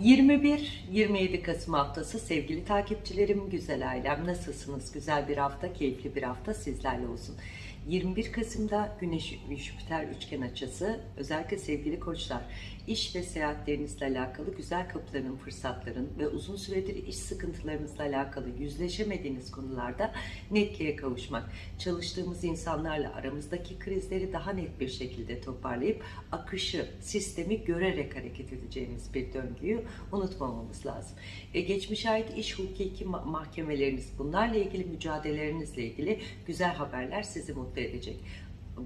21-27 Kasım haftası sevgili takipçilerim, güzel ailem nasılsınız? Güzel bir hafta, keyifli bir hafta sizlerle olsun. 21 Kasım'da Güneş Jüpiter üçgen açısı özellikle sevgili koçlar iş ve seyahatlerinizle alakalı güzel kapıların, fırsatların ve uzun süredir iş sıkıntılarınızla alakalı yüzleşemediğiniz konularda netliğe kavuşmak, çalıştığımız insanlarla aramızdaki krizleri daha net bir şekilde toparlayıp akışı, sistemi görerek hareket edeceğiniz bir döngüyü unutmamamız lazım. E, geçmişe ait iş hukuki ma- mahkemeleriniz, bunlarla ilgili mücadelelerinizle ilgili güzel haberler sizi mutlu edecek.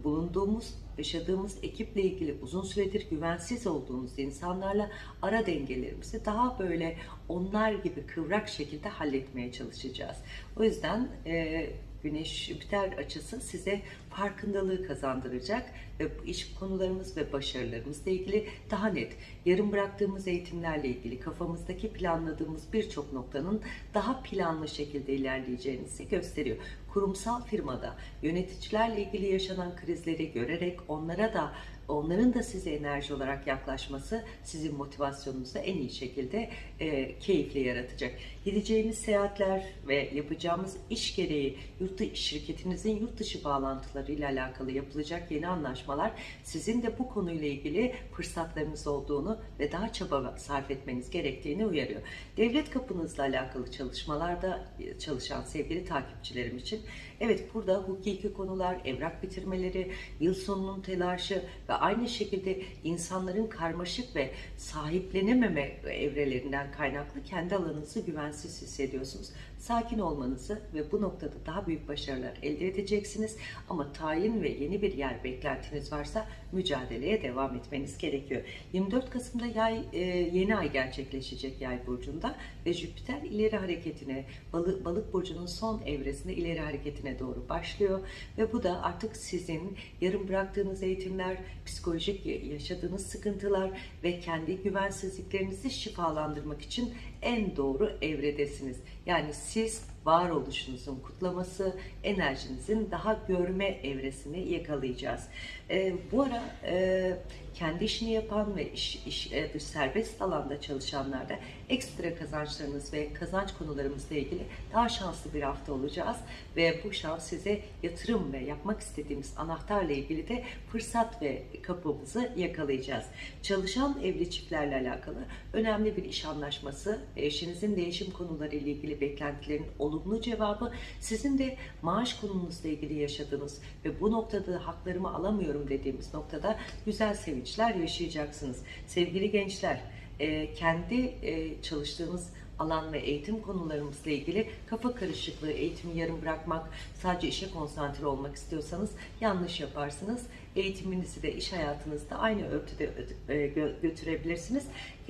Bulunduğumuz, yaşadığımız ekiple ilgili uzun süredir güvensiz olduğunuz insanlarla ara dengelerimizi daha böyle onlar gibi kıvrak şekilde halletmeye çalışacağız. O yüzden e, Güneş Jüpiter açısı size farkındalığı kazandıracak ve iş konularımız ve başarılarımızla ilgili daha net, yarım bıraktığımız eğitimlerle ilgili kafamızdaki planladığımız birçok noktanın daha planlı şekilde ilerleyeceğinizi gösteriyor. Kurumsal firmada yöneticilerle ilgili yaşanan krizleri görerek onlara da onların da size enerji olarak yaklaşması sizin motivasyonunuzu en iyi şekilde e, keyifli yaratacak. Gideceğimiz seyahatler ve yapacağımız iş gereği yurt şirketinizin yurt dışı bağlantılarıyla alakalı yapılacak yeni anlaşmalar sizin de bu konuyla ilgili fırsatlarınız olduğunu ve daha çaba sarf etmeniz gerektiğini uyarıyor. Devlet kapınızla alakalı çalışmalarda çalışan sevgili takipçilerim için evet burada hukuki konular, evrak bitirmeleri, yıl sonunun telaşı ve aynı şekilde insanların karmaşık ve sahiplenememe evrelerinden kaynaklı kendi alanınızı güvensiz hissediyorsunuz. Sakin olmanızı ve bu noktada daha büyük başarılar elde edeceksiniz. Ama tayin ve yeni bir yer beklentiniz varsa mücadeleye devam etmeniz gerekiyor. 24 Kasım'da yay e, yeni ay gerçekleşecek yay burcunda ve Jüpiter ileri hareketine, balık, balık burcunun son evresinde ileri hareketine doğru başlıyor ve bu da artık sizin yarım bıraktığınız eğitimler, psikolojik yaşadığınız sıkıntılar ve kendi güvensizliklerinizi şifalandırmak için en doğru evredesiniz. Yani siz varoluşunuzun kutlaması, enerjinizin daha görme evresini yakalayacağız. Ee, bu ara e, kendi işini yapan ve iş, iş e, serbest alanda çalışanlarda ekstra kazançlarınız ve kazanç konularımızla ilgili daha şanslı bir hafta olacağız ve bu şans size yatırım ve yapmak istediğimiz anahtarla ilgili de fırsat ve kapımızı yakalayacağız. Çalışan evli çiftlerle alakalı önemli bir iş anlaşması, eşinizin değişim konuları ile ilgili beklentilerin olumlu cevabı, sizin de maaş konunuzla ilgili yaşadığınız ve bu noktada haklarımı alamıyorum dediğimiz noktada güzel sevinçler yaşayacaksınız. Sevgili gençler, e, kendi e, çalıştığınız alan ve eğitim konularımızla ilgili kafa karışıklığı, eğitimi yarım bırakmak, sadece işe konsantre olmak istiyorsanız yanlış yaparsınız. Eğitiminizi de iş hayatınızda aynı örtüde ö- e, gö- götürebilirsiniz.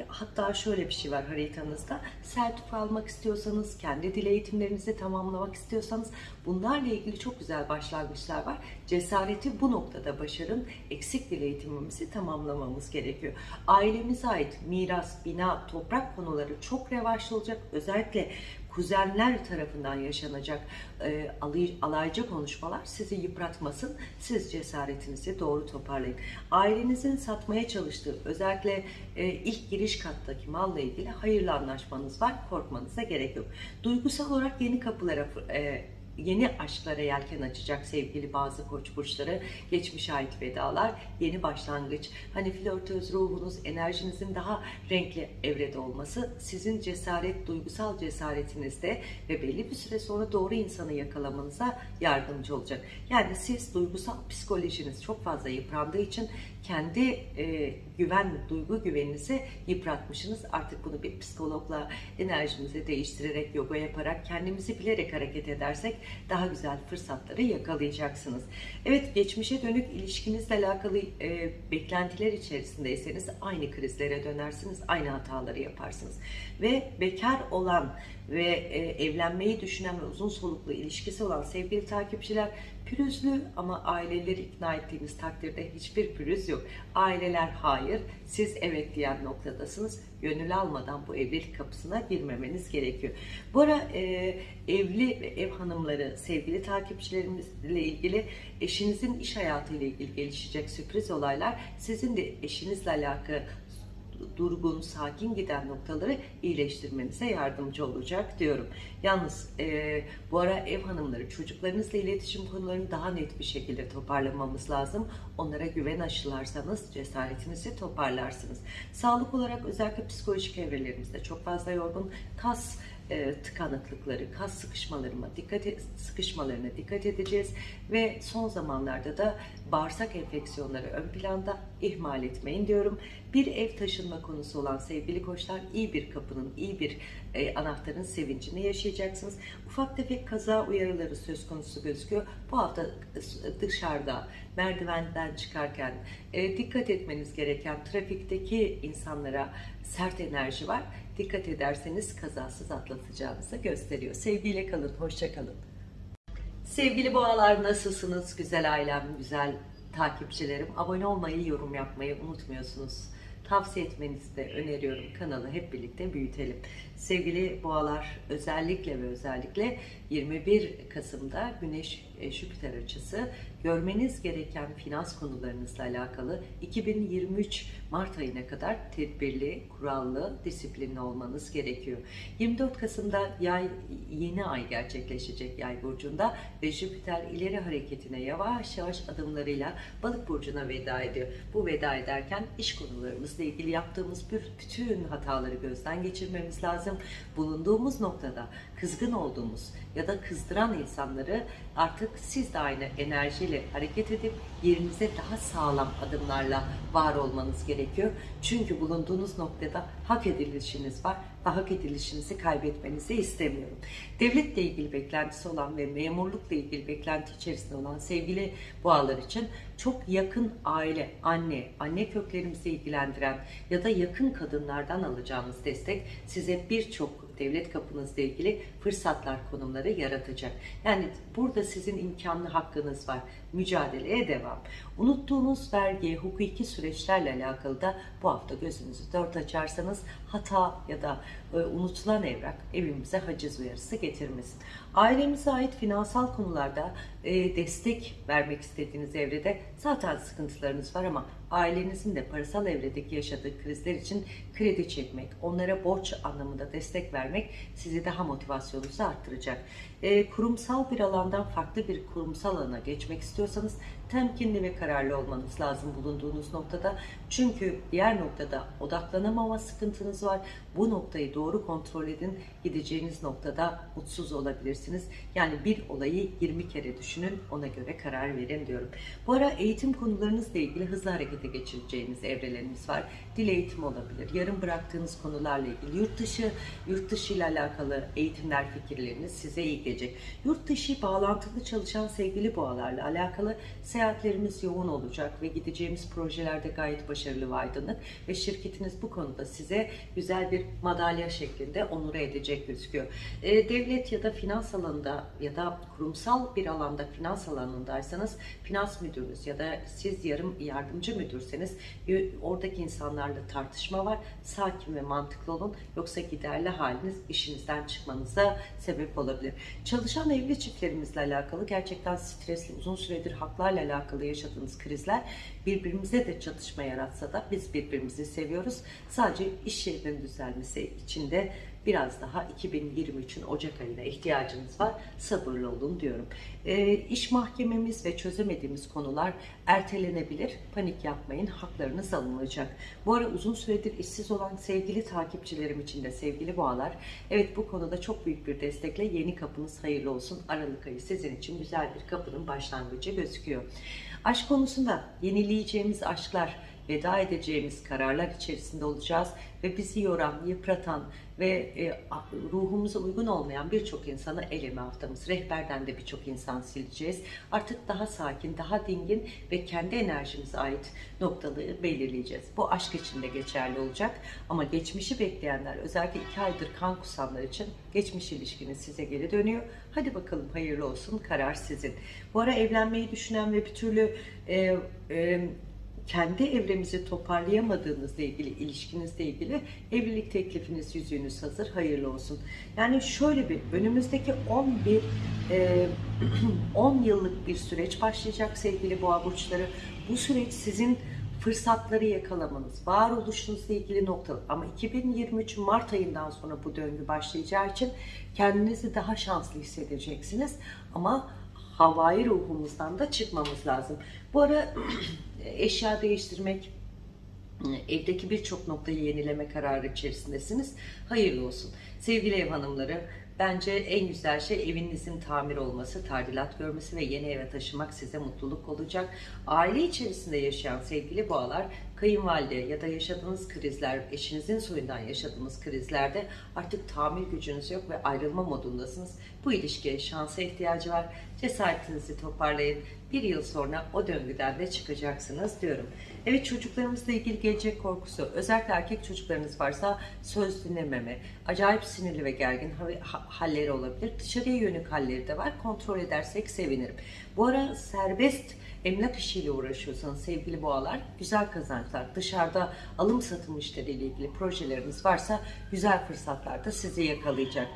Hatta şöyle bir şey var haritanızda. Sertifika almak istiyorsanız, kendi dil eğitimlerinizi tamamlamak istiyorsanız bunlarla ilgili çok güzel başlangıçlar var. Cesareti bu noktada başarın. Eksik dil eğitimimizi tamamlamamız gerekiyor. Ailemize ait miras, bina, toprak konuları çok revaçlı olacak. Özellikle kuzenler tarafından yaşanacak e, alay, alaycı konuşmalar sizi yıpratmasın. Siz cesaretinizi doğru toparlayın. Ailenizin satmaya çalıştığı özellikle e, ilk giriş kattaki malla ilgili hayırlı anlaşmanız var. Korkmanıza gerek yok. Duygusal olarak yeni kapılara e, yeni aşklara yelken açacak sevgili bazı koç burçları, geçmişe ait vedalar, yeni başlangıç, hani flörtöz ruhunuz, enerjinizin daha renkli evrede olması, sizin cesaret, duygusal cesaretinizde ve belli bir süre sonra doğru insanı yakalamanıza yardımcı olacak. Yani siz duygusal psikolojiniz çok fazla yıprandığı için kendi e, güven, duygu güveninizi yıpratmışsınız. Artık bunu bir psikologla enerjimizi değiştirerek, yoga yaparak, kendimizi bilerek hareket edersek daha güzel fırsatları yakalayacaksınız. Evet, geçmişe dönük ilişkinizle alakalı e, beklentiler içerisindeyseniz aynı krizlere dönersiniz, aynı hataları yaparsınız. Ve bekar olan ve e, evlenmeyi düşünen ve uzun soluklu ilişkisi olan sevgili takipçiler pürüzlü ama aileleri ikna ettiğimiz takdirde hiçbir pürüz yok. Aileler hayır, siz evet diyen noktadasınız. Gönül almadan bu evlilik kapısına girmemeniz gerekiyor. Bu ara e, evli ve ev hanımları, sevgili takipçilerimizle ilgili eşinizin iş hayatıyla ilgili gelişecek sürpriz olaylar sizin de eşinizle alakalı durgun, sakin giden noktaları iyileştirmenize yardımcı olacak diyorum. Yalnız e, bu ara ev hanımları çocuklarınızla iletişim konularını daha net bir şekilde toparlamamız lazım. Onlara güven aşılarsanız cesaretinizi toparlarsınız. Sağlık olarak özellikle psikolojik evrelerimizde çok fazla yorgun kas e, tıkanıklıkları, kas sıkışmalarıma dikkat et, sıkışmalarına dikkat edeceğiz ve son zamanlarda da bağırsak enfeksiyonları ön planda ihmal etmeyin diyorum. Bir ev taşınma konusu olan sevgili koçlar iyi bir kapının, iyi bir e, anahtarın sevincini yaşayacaksınız. Ufak tefek kaza uyarıları söz konusu gözüküyor. Bu hafta dışarıda merdivenden çıkarken e, dikkat etmeniz gereken trafikteki insanlara sert enerji var. Dikkat ederseniz kazasız atlatacağınızı gösteriyor. Sevgiyle kalın, hoşça kalın. Sevgili boğalar nasılsınız? Güzel ailem, güzel takipçilerim. Abone olmayı, yorum yapmayı unutmuyorsunuz. Tavsiye etmenizi de öneriyorum. Kanalı hep birlikte büyütelim. Sevgili boğalar özellikle ve özellikle 21 Kasım'da Güneş e, Jüpiter açısı görmeniz gereken finans konularınızla alakalı 2023 Mart ayına kadar tedbirli, kurallı, disiplinli olmanız gerekiyor. 24 Kasım'da yay yeni ay gerçekleşecek yay burcunda ve Jüpiter ileri hareketine yavaş yavaş adımlarıyla balık burcuna veda ediyor. Bu veda ederken iş konularımızla ilgili yaptığımız bütün hataları gözden geçirmemiz lazım. Bulunduğumuz noktada kızgın olduğumuz ya da kızdıran insanları artık siz de aynı enerjiyle hareket edip yerinize daha sağlam adımlarla var olmanız gerekiyor. Çünkü bulunduğunuz noktada hak edilişiniz var ve hak edilişinizi kaybetmenizi istemiyorum. Devletle ilgili beklentisi olan ve memurlukla ilgili beklenti içerisinde olan sevgili boğalar için çok yakın aile, anne, anne köklerimizi ilgilendiren ya da yakın kadınlardan alacağınız destek size birçok devlet kapınızla ilgili fırsatlar, konumları yaratacak. Yani burada sizin imkanlı hakkınız var. Mücadeleye devam. Unuttuğunuz vergi, hukuki süreçlerle alakalı da bu hafta gözünüzü dört açarsanız hata ya da e, unutulan evrak evimize haciz uyarısı getirmesin. Ailemize ait finansal konularda e, destek vermek istediğiniz evrede zaten sıkıntılarınız var ama ailenizin de parasal evredeki yaşadığı krizler için kredi çekmek, onlara borç anlamında destek vermek sizi daha motivasyonunuzu arttıracak. E, kurumsal bir alandan farklı bir kurumsal alana geçmek istiyorsanız temkinli ve kararlı olmanız lazım bulunduğunuz noktada. Çünkü diğer noktada odaklanamama sıkıntınız var. Bu noktayı doğru kontrol edin. Gideceğiniz noktada mutsuz olabilirsiniz. Yani bir olayı 20 kere düşünün, ona göre karar verin diyorum. Bu ara eğitim konularınızla ilgili hızlı harekete geçireceğiniz evrelerimiz var. Dil eğitimi olabilir, yarım bıraktığınız konularla ilgili yurt dışı, yurt dışı ile alakalı eğitimler fikirleriniz size iyi gelecek. Yurt dışı bağlantılı çalışan sevgili boğalarla alakalı seyahatlerimiz yoğun olacak ve gideceğimiz projelerde gayet başarılı ve aydınlık ve şirketiniz bu konuda size güzel bir madalya şeklinde onure edecek gözüküyor. E, devlet ya da finans alanında ya da kurumsal bir alanda finans alanındaysanız finans müdürünüz ya da siz yarım yardımcı müdürseniz oradaki insanlarla tartışma var. Sakin ve mantıklı olun yoksa giderli haliniz işinizden çıkmanıza sebep olabilir. Çalışan evli çiftlerimizle alakalı gerçekten stresli uzun süredir haklarla alakalı yaşadığınız krizler birbirimize de çatışma yaratsa da biz birbirimizi seviyoruz. Sadece iş yerinin düzelmesi için de biraz daha 2023'ün Ocak ayına ihtiyacınız var. Sabırlı olun diyorum. E, iş mahkememiz ve çözemediğimiz konular ertelenebilir. Panik yapmayın. Haklarınız alınacak. Bu ara uzun süredir işsiz olan sevgili takipçilerim için de sevgili boğalar. Evet bu konuda çok büyük bir destekle yeni kapınız hayırlı olsun. Aralık ayı sizin için güzel bir kapının başlangıcı gözüküyor. Aşk konusunda yenileyeceğimiz aşklar, veda edeceğimiz kararlar içerisinde olacağız ve bizi yoran, yıpratan ve e, ruhumuza uygun olmayan birçok insanı eleme haftamız. Rehberden de birçok insan sileceğiz. Artık daha sakin, daha dingin ve kendi enerjimize ait noktaları belirleyeceğiz. Bu aşk için de geçerli olacak. Ama geçmişi bekleyenler, özellikle iki aydır kan kusanlar için geçmiş ilişkiniz size geri dönüyor. Hadi bakalım hayırlı olsun, karar sizin. Bu ara evlenmeyi düşünen ve bir türlü e, e, kendi evremizi toparlayamadığınızla ilgili, ilişkinizle ilgili evlilik teklifiniz, yüzüğünüz hazır, hayırlı olsun. Yani şöyle bir, önümüzdeki 11, e, 10 yıllık bir süreç başlayacak sevgili boğa burçları. Bu süreç sizin fırsatları yakalamanız, varoluşunuzla ilgili nokta. Ama 2023 Mart ayından sonra bu döngü başlayacağı için kendinizi daha şanslı hissedeceksiniz. Ama havai ruhumuzdan da çıkmamız lazım. Bu ara eşya değiştirmek, evdeki birçok noktayı yenileme kararı içerisindesiniz. Hayırlı olsun. Sevgili ev hanımları, bence en güzel şey evinizin tamir olması, tadilat görmesi ve yeni eve taşımak size mutluluk olacak. Aile içerisinde yaşayan sevgili boğalar, kayınvalide ya da yaşadığınız krizler, eşinizin soyundan yaşadığınız krizlerde artık tamir gücünüz yok ve ayrılma modundasınız. Bu ilişkiye şansa ihtiyacı var. Cesaretinizi toparlayın. Bir yıl sonra o döngüden de çıkacaksınız diyorum. Evet çocuklarımızla ilgili gelecek korkusu. Özellikle erkek çocuklarınız varsa söz dinlememe, acayip sinirli ve gergin ha- halleri olabilir. Dışarıya yönelik halleri de var. Kontrol edersek sevinirim. Bu ara serbest emlak işiyle uğraşıyorsanız sevgili boğalar güzel kazançlar. Dışarıda alım satım işleriyle ilgili projeleriniz varsa güzel fırsatlar da sizi yakalayacak.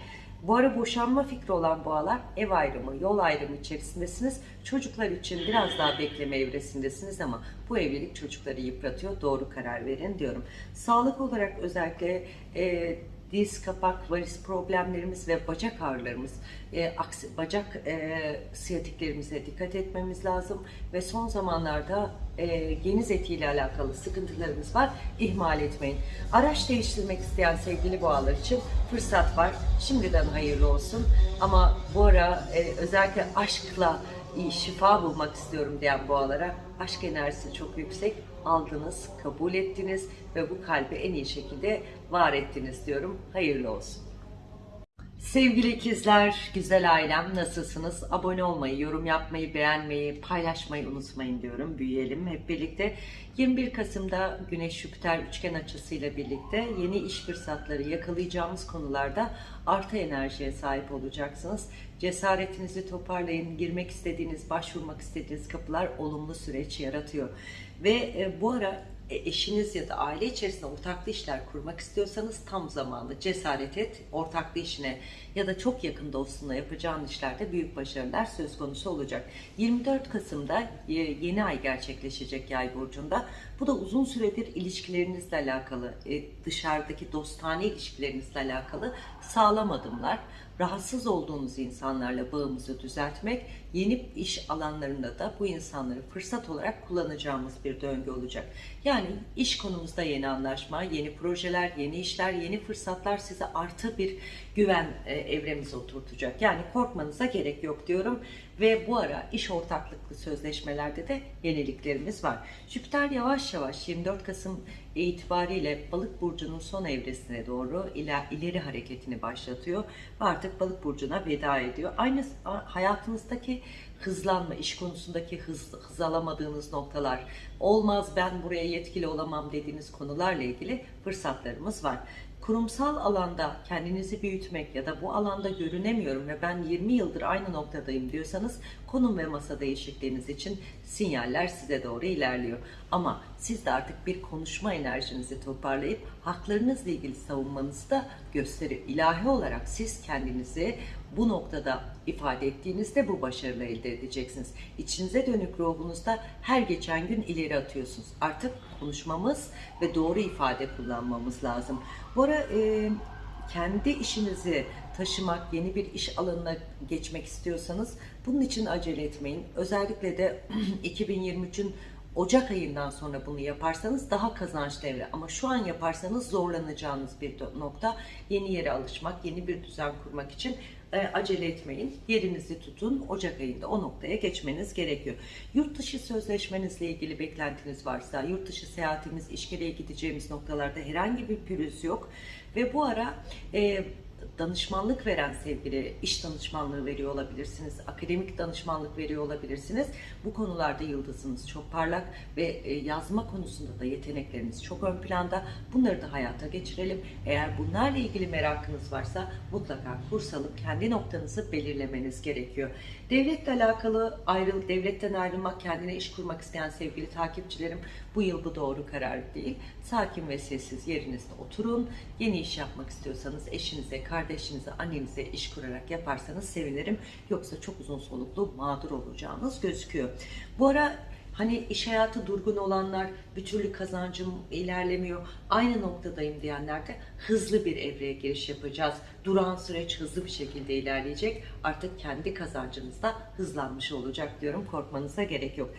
Bu ara boşanma fikri olan boğalar ev ayrımı, yol ayrımı içerisindesiniz. Çocuklar için biraz daha bekleme evresindesiniz ama bu evlilik çocukları yıpratıyor. Doğru karar verin diyorum. Sağlık olarak özellikle e, diz, kapak, varis problemlerimiz ve bacak ağrılarımız, e, aksi, bacak e, siyatiklerimize dikkat etmemiz lazım ve son zamanlarda e, geniz etiyle alakalı sıkıntılarımız var. İhmal etmeyin. Araç değiştirmek isteyen sevgili boğalar için fırsat var. Şimdiden hayırlı olsun. Ama bu ara e, özellikle aşkla şifa bulmak istiyorum diyen boğalara aşk enerjisi çok yüksek. Aldınız, kabul ettiniz ve bu kalbi en iyi şekilde var ettiniz diyorum. Hayırlı olsun. Sevgili ikizler, güzel ailem nasılsınız? Abone olmayı, yorum yapmayı, beğenmeyi, paylaşmayı unutmayın diyorum. Büyüyelim hep birlikte. 21 Kasım'da Güneş Jüpiter üçgen açısıyla birlikte yeni iş fırsatları yakalayacağımız konularda artı enerjiye sahip olacaksınız. Cesaretinizi toparlayın. Girmek istediğiniz, başvurmak istediğiniz kapılar olumlu süreç yaratıyor. Ve e, bu ara e, eşiniz ya da aile içerisinde ortaklı işler kurmak istiyorsanız tam zamanlı cesaret et ortaklı işine ya da çok yakın dostunla yapacağın işlerde büyük başarılar söz konusu olacak. 24 Kasım'da e, yeni ay gerçekleşecek yay burcunda. Bu da uzun süredir ilişkilerinizle alakalı, e, dışarıdaki dostane ilişkilerinizle alakalı sağlam adımlar rahatsız olduğunuz insanlarla bağımızı düzeltmek, yeni iş alanlarında da bu insanları fırsat olarak kullanacağımız bir döngü olacak. Yani iş konumuzda yeni anlaşma, yeni projeler, yeni işler, yeni fırsatlar size artı bir güven e, evremize oturtacak. Yani korkmanıza gerek yok diyorum. Ve bu ara iş ortaklıklı sözleşmelerde de yeniliklerimiz var. Jüpiter yavaş yavaş 24 Kasım itibariyle balık burcunun son evresine doğru ileri hareketini başlatıyor ve artık balık burcuna veda ediyor. Aynı hayatınızdaki hızlanma, iş konusundaki hız, hız alamadığınız noktalar, olmaz ben buraya yetkili olamam dediğiniz konularla ilgili fırsatlarımız var kurumsal alanda kendinizi büyütmek ya da bu alanda görünemiyorum ve ben 20 yıldır aynı noktadayım diyorsanız konum ve masa değişikliğiniz için sinyaller size doğru ilerliyor. Ama siz de artık bir konuşma enerjinizi toparlayıp haklarınızla ilgili savunmanızı da gösteriyor. İlahi olarak siz kendinizi bu noktada ifade ettiğinizde bu başarılı elde edeceksiniz. İçinize dönük ruhunuzda her geçen gün ileri atıyorsunuz. Artık konuşmamız ve doğru ifade kullanmamız lazım. Bu ara e, kendi işinizi taşımak, yeni bir iş alanına geçmek istiyorsanız bunun için acele etmeyin. Özellikle de 2023'ün Ocak ayından sonra bunu yaparsanız daha kazançlı evre. Ama şu an yaparsanız zorlanacağınız bir nokta. Yeni yere alışmak, yeni bir düzen kurmak için acele etmeyin. Yerinizi tutun. Ocak ayında o noktaya geçmeniz gerekiyor. Yurt dışı sözleşmenizle ilgili beklentiniz varsa, yurt dışı seyahatimiz, işgireye gideceğimiz noktalarda herhangi bir pürüz yok. Ve bu ara e, danışmanlık veren sevgili iş danışmanlığı veriyor olabilirsiniz, akademik danışmanlık veriyor olabilirsiniz. Bu konularda yıldızınız çok parlak ve e, yazma konusunda da yetenekleriniz çok ön planda. Bunları da hayata geçirelim. Eğer bunlarla ilgili merakınız varsa mutlaka kurs alıp kendi noktanızı belirlemeniz gerekiyor. Devletle alakalı ayrıl, devletten ayrılmak, kendine iş kurmak isteyen sevgili takipçilerim bu yıl bu doğru karar değil. Sakin ve sessiz yerinizde oturun. Yeni iş yapmak istiyorsanız eşinize, kardeşinize, annenize iş kurarak yaparsanız sevinirim. Yoksa çok uzun soluklu mağdur olacağınız gözüküyor. Bu ara Hani iş hayatı durgun olanlar, bir türlü kazancım ilerlemiyor, aynı noktadayım diyenler de hızlı bir evreye giriş yapacağız. Duran süreç hızlı bir şekilde ilerleyecek. Artık kendi kazancınız da hızlanmış olacak diyorum. Korkmanıza gerek yok.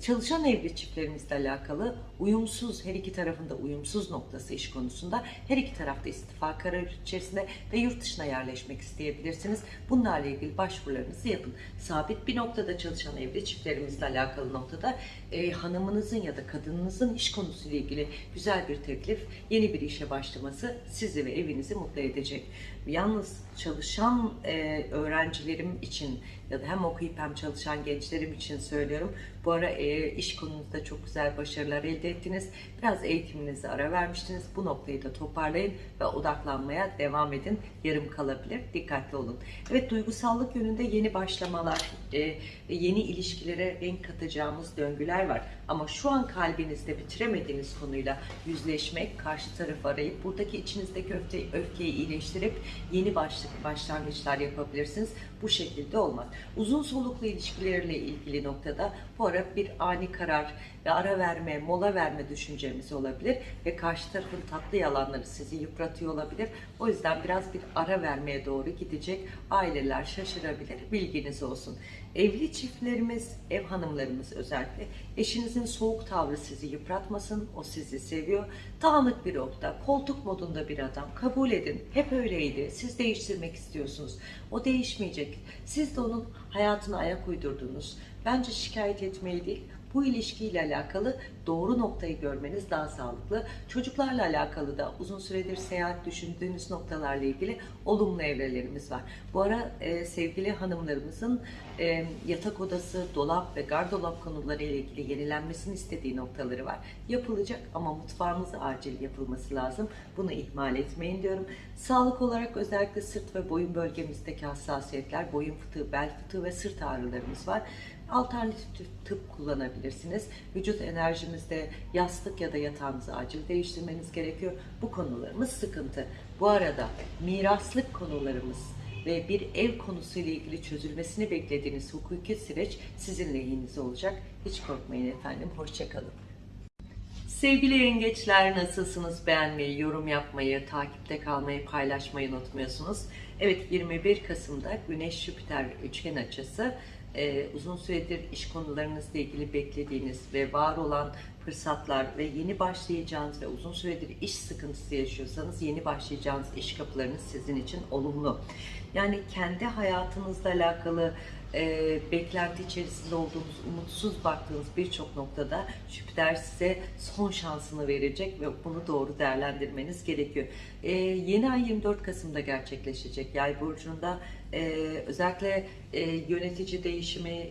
Çalışan evli çiftlerimizle alakalı uyumsuz, her iki tarafında uyumsuz noktası iş konusunda her iki tarafta istifa kararı içerisinde ve yurt dışına yerleşmek isteyebilirsiniz. Bunlarla ilgili başvurularınızı yapın. Sabit bir noktada çalışan evli çiftlerimizle alakalı noktada e, hanımınızın ya da kadınınızın iş konusuyla ilgili güzel bir teklif, yeni bir işe başlaması sizi ve evinizi mutlu edecek. Yalnız çalışan e, öğrencilerim için ya da hem okuyup hem çalışan gençlerim için söylüyorum. Bu ara e, iş konunuzda çok güzel başarılar elde ettiniz. Biraz eğitiminize ara vermiştiniz. Bu noktayı da toparlayın ve odaklanmaya devam edin. Yarım kalabilir. Dikkatli olun. Evet duygusallık yönünde yeni başlamalar e, yeni ilişkilere renk katacağımız döngüler var. Ama şu an kalbinizde bitiremediğiniz konuyla yüzleşmek, karşı tarafı arayıp buradaki içinizdeki öfke, öfkeyi iyileştirip yeni başlık, başlangıçlar yapabilirsiniz. Bu şekilde olmaz. Uzun soluklu ilişkilerle ilgili noktada bu ara bir ani karar ve ara verme, mola verme düşüncemiz olabilir ve karşı tarafın tatlı yalanları sizi yıpratıyor olabilir. O yüzden biraz bir ara vermeye doğru gidecek. Aileler şaşırabilir. Bilginiz olsun. Evli çiftlerimiz, ev hanımlarımız özellikle eşinizin soğuk tavrı sizi yıpratmasın. O sizi seviyor. Dağınık bir nokta, koltuk modunda bir adam. Kabul edin. Hep öyleydi. Siz değiştirmek istiyorsunuz. O değişmeyecek. Siz de onun hayatına ayak uydurdunuz. Bence şikayet etmeyi değil, bu ilişkiyle alakalı doğru noktayı görmeniz daha sağlıklı. Çocuklarla alakalı da uzun süredir seyahat düşündüğünüz noktalarla ilgili olumlu evrelerimiz var. Bu ara e, sevgili hanımlarımızın e, yatak odası, dolap ve gardırop konuları ile ilgili yenilenmesini istediği noktaları var. Yapılacak ama mutfağımız acil yapılması lazım. Bunu ihmal etmeyin diyorum. Sağlık olarak özellikle sırt ve boyun bölgemizdeki hassasiyetler, boyun fıtığı, bel fıtığı ve sırt ağrılarımız var. Alternatif tıp kullanabilirsiniz. Vücut enerjimizde yastık ya da yatağınızı acil değiştirmeniz gerekiyor. Bu konularımız sıkıntı. Bu arada miraslık konularımız ve bir ev konusuyla ilgili çözülmesini beklediğiniz hukuki süreç sizin lehinize olacak. Hiç korkmayın efendim. Hoşçakalın. Sevgili yengeçler nasılsınız? Beğenmeyi, yorum yapmayı, takipte kalmayı, paylaşmayı unutmuyorsunuz. Evet 21 Kasım'da Güneş Jüpiter üçgen açısı e, uzun süredir iş konularınızla ilgili beklediğiniz ve var olan fırsatlar ve yeni başlayacağınız ve uzun süredir iş sıkıntısı yaşıyorsanız yeni başlayacağınız iş kapılarınız sizin için olumlu. Yani kendi hayatınızla alakalı e, beklenti içerisinde olduğunuz, umutsuz baktığınız birçok noktada Jüpiter size son şansını verecek ve bunu doğru değerlendirmeniz gerekiyor. E, yeni ay 24 Kasım'da gerçekleşecek Yay burcunda. E, özellikle e, yönetici değişimi,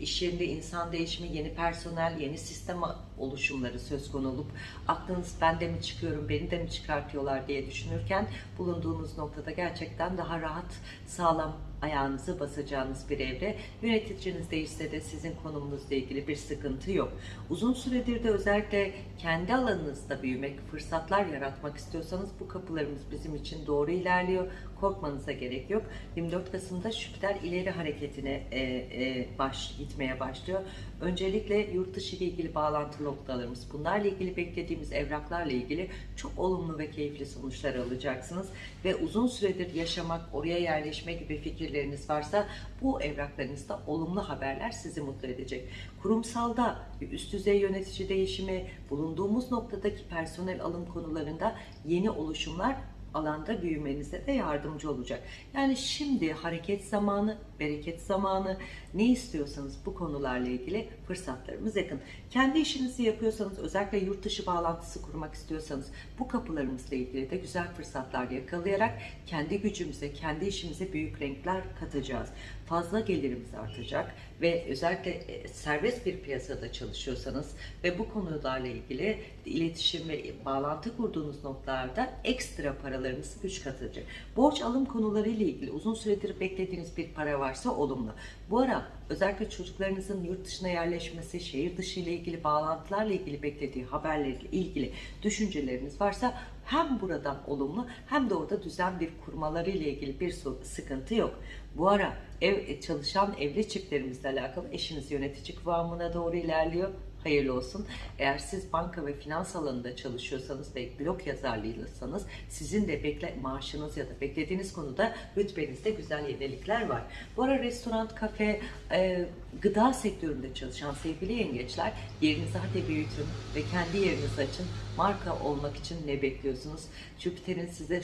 iş yerinde insan değişimi, yeni personel, yeni sistem oluşumları söz konu olup aklınız ben de mi çıkıyorum, beni de mi çıkartıyorlar diye düşünürken bulunduğunuz noktada gerçekten daha rahat, sağlam ayağınızı basacağınız bir evre. Yöneticiniz değişse de sizin konumunuzla ilgili bir sıkıntı yok. Uzun süredir de özellikle kendi alanınızda büyümek, fırsatlar yaratmak istiyorsanız bu kapılarımız bizim için doğru ilerliyor. Korkmanıza gerek yok. 24 Kasım'da Jüpiter ileri hareketine e, e, baş, gitmeye başlıyor. Öncelikle yurt dışı ile ilgili bağlantı noktalarımız, bunlarla ilgili beklediğimiz evraklarla ilgili çok olumlu ve keyifli sonuçlar alacaksınız. Ve uzun süredir yaşamak, oraya yerleşme gibi fikirleriniz varsa bu evraklarınızda olumlu haberler sizi mutlu edecek. Kurumsalda üst düzey yönetici değişimi, bulunduğumuz noktadaki personel alım konularında yeni oluşumlar alanda büyümenize de yardımcı olacak. Yani şimdi hareket zamanı, bereket zamanı, ne istiyorsanız bu konularla ilgili fırsatlarımız yakın. Kendi işinizi yapıyorsanız, özellikle yurt dışı bağlantısı kurmak istiyorsanız bu kapılarımızla ilgili de güzel fırsatlar yakalayarak kendi gücümüze, kendi işimize büyük renkler katacağız. Fazla gelirimiz artacak ve özellikle e, serbest bir piyasada çalışıyorsanız ve bu konularla ilgili iletişim ve bağlantı kurduğunuz noktalarda ekstra paralarınızı güç katacak. Borç alım konuları ile ilgili uzun süredir beklediğiniz bir para varsa olumlu. Bu ara özellikle çocuklarınızın yurt dışına yerleşmesi, şehir dışı ile ilgili bağlantılarla ilgili beklediği haberlerle ilgili düşünceleriniz varsa hem buradan olumlu hem de orada düzen bir kurmaları ile ilgili bir sıkıntı yok. Bu ara ev çalışan evli çiftlerimizle alakalı eşiniz yönetici kıvamına doğru ilerliyor hayırlı olsun. Eğer siz banka ve finans alanında çalışıyorsanız ve blog yazarlığıysanız sizin de bekle maaşınız ya da beklediğiniz konuda rütbenizde güzel yenilikler var. Bu ara restoran, kafe, e, gıda sektöründe çalışan sevgili yengeçler yerinizi hadi büyütün ve kendi yerinizi açın. Marka olmak için ne bekliyorsunuz? Jüpiter'in size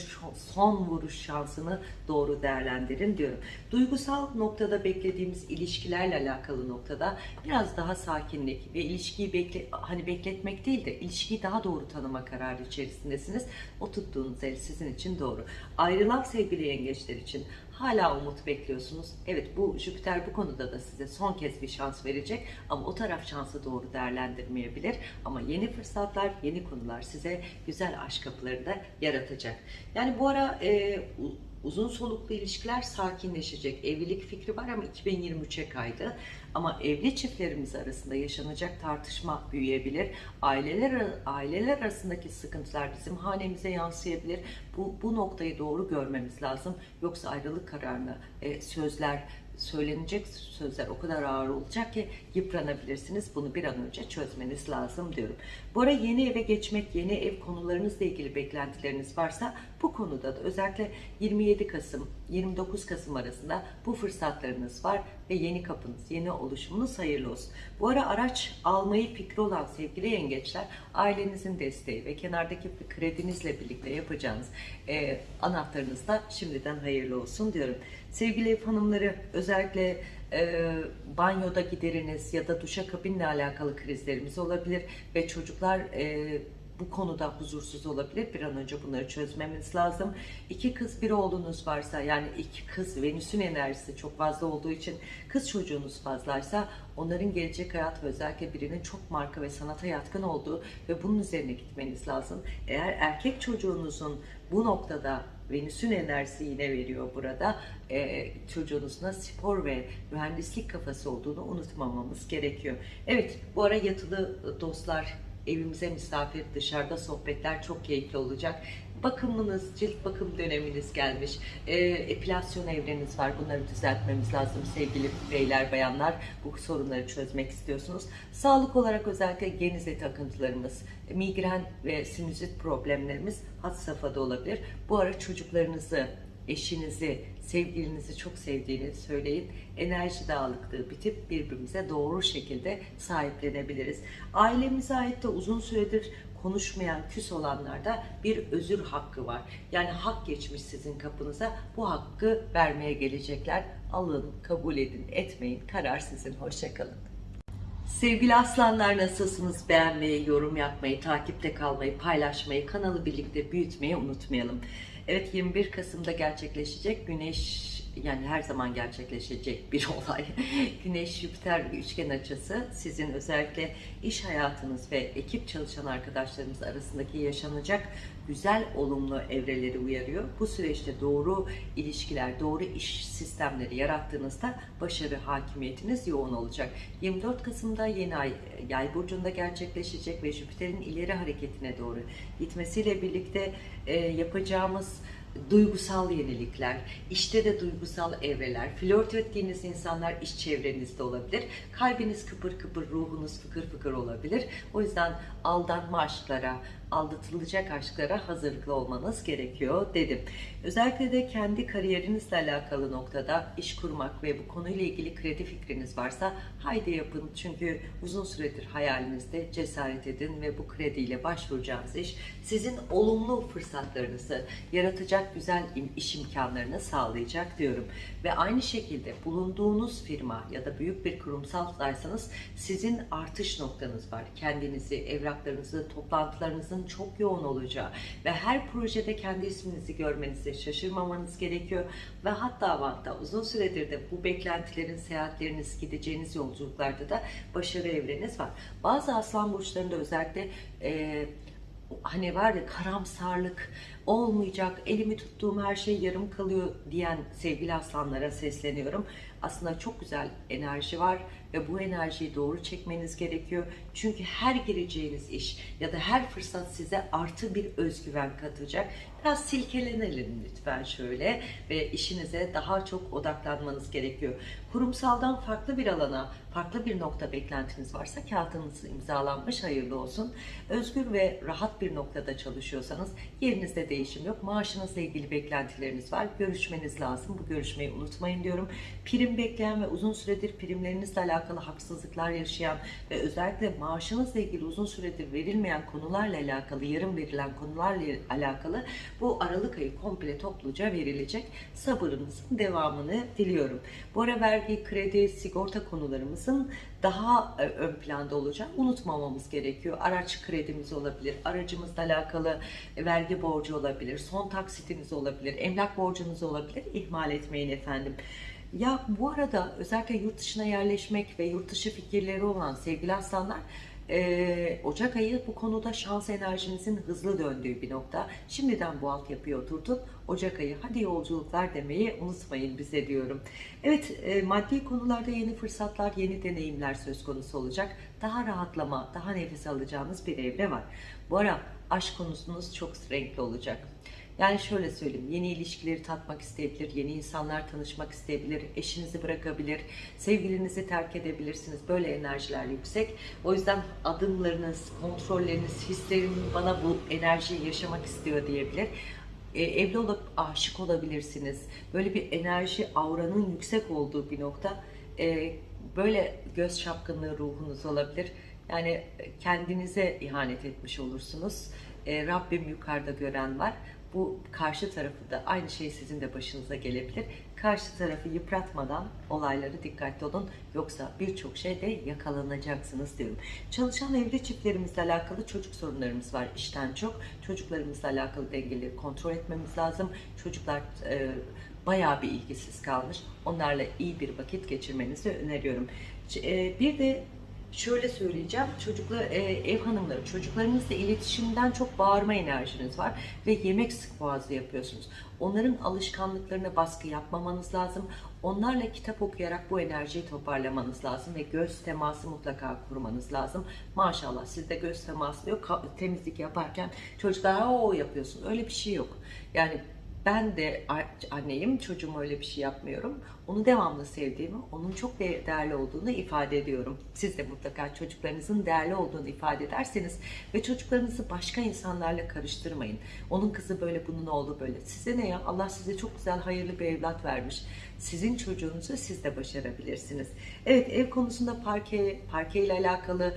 son vuruş şansını doğru değerlendirin diyorum. Duygusal noktada beklediğimiz ilişkilerle alakalı noktada biraz daha sakinlik ve ilişkiyi bekle, hani bekletmek değil de ilişkiyi daha doğru tanıma kararı içerisindesiniz. O tuttuğunuz el sizin için doğru. Ayrılan sevgili yengeçler için hala umut bekliyorsunuz. Evet bu Jüpiter bu konuda da size son kez bir şans verecek ama o taraf şansı doğru değerlendirmeyebilir. Ama yeni fırsatlar, yeni konular size güzel aşk kapıları da yaratacak. Yani bu ara e, uzun soluklu ilişkiler sakinleşecek. Evlilik fikri var ama 2023'e kaydı. Ama evli çiftlerimiz arasında yaşanacak tartışma büyüyebilir. Aileler aileler arasındaki sıkıntılar bizim hanemize yansıyabilir. Bu bu noktayı doğru görmemiz lazım. Yoksa ayrılık kararına e, sözler söylenecek sözler o kadar ağır olacak ki yıpranabilirsiniz. Bunu bir an önce çözmeniz lazım diyorum. Bu ara yeni eve geçmek, yeni ev konularınızla ilgili beklentileriniz varsa bu konuda da özellikle 27 Kasım, 29 Kasım arasında bu fırsatlarınız var ve yeni kapınız, yeni oluşumunuz hayırlı olsun. Bu ara araç almayı fikri olan sevgili yengeçler ailenizin desteği ve kenardaki kredinizle birlikte yapacağınız e, anahtarınız da şimdiden hayırlı olsun diyorum. Sevgili ev hanımları özellikle e, banyoda gideriniz ya da duşakabinle alakalı krizlerimiz olabilir ve çocuklar e, bu konuda huzursuz olabilir. Bir an önce bunları çözmemiz lazım. İki kız bir oğlunuz varsa yani iki kız Venüs'ün enerjisi çok fazla olduğu için kız çocuğunuz fazlaysa onların gelecek hayat özellikle birinin çok marka ve sanata yatkın olduğu ve bunun üzerine gitmeniz lazım. Eğer erkek çocuğunuzun bu noktada Venüs'ün enerjisi yine veriyor burada. Çocuğunuzun da spor ve mühendislik kafası olduğunu unutmamamız gerekiyor. Evet bu ara yatılı dostlar evimize misafir dışarıda sohbetler çok keyifli olacak. Bakımınız, cilt bakım döneminiz gelmiş. Ee, epilasyon evreniz var. Bunları düzeltmemiz lazım sevgili beyler, bayanlar. Bu sorunları çözmek istiyorsunuz. Sağlık olarak özellikle geniz takıntılarımız, migren ve sinüzit problemlerimiz had safhada olabilir. Bu ara çocuklarınızı, eşinizi, sevgilinizi çok sevdiğini söyleyin. Enerji dağılıklığı bitip birbirimize doğru şekilde sahiplenebiliriz. Ailemize ait de uzun süredir konuşmayan, küs olanlarda bir özür hakkı var. Yani hak geçmiş sizin kapınıza. Bu hakkı vermeye gelecekler. Alın, kabul edin, etmeyin. Karar sizin. Hoşçakalın. Sevgili aslanlar nasılsınız? Beğenmeyi, yorum yapmayı, takipte kalmayı, paylaşmayı, kanalı birlikte büyütmeyi unutmayalım. Evet 21 Kasım'da gerçekleşecek Güneş yani her zaman gerçekleşecek bir olay. Güneş Jüpiter üçgen açısı sizin özellikle iş hayatınız ve ekip çalışan arkadaşlarımız arasındaki yaşanacak güzel olumlu evreleri uyarıyor. Bu süreçte doğru ilişkiler, doğru iş sistemleri yarattığınızda başarı hakimiyetiniz yoğun olacak. 24 Kasım'da yeni ay yay burcunda gerçekleşecek ve Jüpiter'in ileri hareketine doğru gitmesiyle birlikte e, yapacağımız duygusal yenilikler, işte de duygusal evreler, flört ettiğiniz insanlar iş çevrenizde olabilir. Kalbiniz kıpır kıpır, ruhunuz fıkır fıkır olabilir. O yüzden aldanma aşklara, aldatılacak aşklara hazırlıklı olmanız gerekiyor dedim. Özellikle de kendi kariyerinizle alakalı noktada iş kurmak ve bu konuyla ilgili kredi fikriniz varsa haydi yapın. Çünkü uzun süredir hayalinizde cesaret edin ve bu krediyle başvuracağınız iş sizin olumlu fırsatlarınızı yaratacak güzel iş imkanlarını sağlayacak diyorum. Ve aynı şekilde bulunduğunuz firma ya da büyük bir kurumsaldaysanız sizin artış noktanız var. Kendinizi, evraklarınızı, toplantılarınızın çok yoğun olacağı ve her projede kendi isminizi görmenize şaşırmamanız gerekiyor. Ve hatta hatta uzun süredir de bu beklentilerin, seyahatleriniz, gideceğiniz yolculuklarda da başarı evreniz var. Bazı aslan burçlarında özellikle e, hani var ya karamsarlık, olmayacak, elimi tuttuğum her şey yarım kalıyor diyen sevgili aslanlara sesleniyorum. Aslında çok güzel enerji var ve bu enerjiyi doğru çekmeniz gerekiyor. Çünkü her gireceğiniz iş ya da her fırsat size artı bir özgüven katacak. Biraz silkelenelim lütfen şöyle ve işinize daha çok odaklanmanız gerekiyor. Kurumsaldan farklı bir alana, farklı bir nokta beklentiniz varsa kağıtınız imzalanmış hayırlı olsun. Özgür ve rahat bir noktada çalışıyorsanız yerinizde değişim yok. Maaşınızla ilgili beklentileriniz var. Görüşmeniz lazım. Bu görüşmeyi unutmayın diyorum. Prim bekleyen ve uzun süredir primlerinizle alakalı haksızlıklar yaşayan ve özellikle maaşınızla ilgili uzun süredir verilmeyen konularla alakalı, yarım verilen konularla alakalı bu Aralık ayı komple topluca verilecek. Sabırınızın devamını diliyorum. Bu ara vergi, kredi, sigorta konularımızın daha e, ön planda olacak. Unutmamamız gerekiyor. Araç kredimiz olabilir, aracımızla alakalı vergi borcu olabilir, son taksitiniz olabilir, emlak borcunuz olabilir. İhmal etmeyin efendim. Ya bu arada özellikle yurt dışına yerleşmek ve yurt dışı fikirleri olan sevgili aslanlar ee, Ocak ayı bu konuda şans enerjinizin hızlı döndüğü bir nokta. Şimdiden bu altyapıyı oturtun. Ocak ayı hadi yolculuklar demeyi unutmayın bize diyorum. Evet e, maddi konularda yeni fırsatlar, yeni deneyimler söz konusu olacak. Daha rahatlama, daha nefes alacağınız bir evre var. Bu ara aşk konusunuz çok renkli olacak. Yani şöyle söyleyeyim, yeni ilişkileri tatmak isteyebilir, yeni insanlar tanışmak isteyebilir, eşinizi bırakabilir, sevgilinizi terk edebilirsiniz. Böyle enerjiler yüksek. O yüzden adımlarınız, kontrolleriniz, hislerin bana bu enerjiyi yaşamak istiyor diyebilir. E, evli olup aşık olabilirsiniz. Böyle bir enerji, auranın yüksek olduğu bir nokta. E, böyle göz şapkınlığı ruhunuz olabilir. Yani kendinize ihanet etmiş olursunuz. E, Rabbim yukarıda gören var bu karşı tarafı da aynı şey sizin de başınıza gelebilir. Karşı tarafı yıpratmadan olayları dikkatli olun. Yoksa birçok şeyde yakalanacaksınız diyorum. Çalışan evli çiftlerimizle alakalı çocuk sorunlarımız var işten çok. Çocuklarımızla alakalı dengeleri kontrol etmemiz lazım. Çocuklar e, bayağı bir ilgisiz kalmış. Onlarla iyi bir vakit geçirmenizi öneriyorum. E, bir de şöyle söyleyeceğim. Çocukla e, ev hanımları, çocuklarınızla iletişimden çok bağırma enerjiniz var ve yemek sık boğazlı yapıyorsunuz. Onların alışkanlıklarına baskı yapmamanız lazım. Onlarla kitap okuyarak bu enerjiyi toparlamanız lazım ve göz teması mutlaka kurmanız lazım. Maşallah sizde göz teması yok. Temizlik yaparken çocuklar o yapıyorsun. Öyle bir şey yok. Yani ben de anneyim, çocuğuma öyle bir şey yapmıyorum. Onu devamlı sevdiğimi, onun çok değerli olduğunu ifade ediyorum. Siz de mutlaka çocuklarınızın değerli olduğunu ifade ederseniz ve çocuklarınızı başka insanlarla karıştırmayın. Onun kızı böyle, bunun oğlu böyle. Size ne ya? Allah size çok güzel, hayırlı bir evlat vermiş. Sizin çocuğunuzu siz de başarabilirsiniz. Evet, ev konusunda parke, parke ile alakalı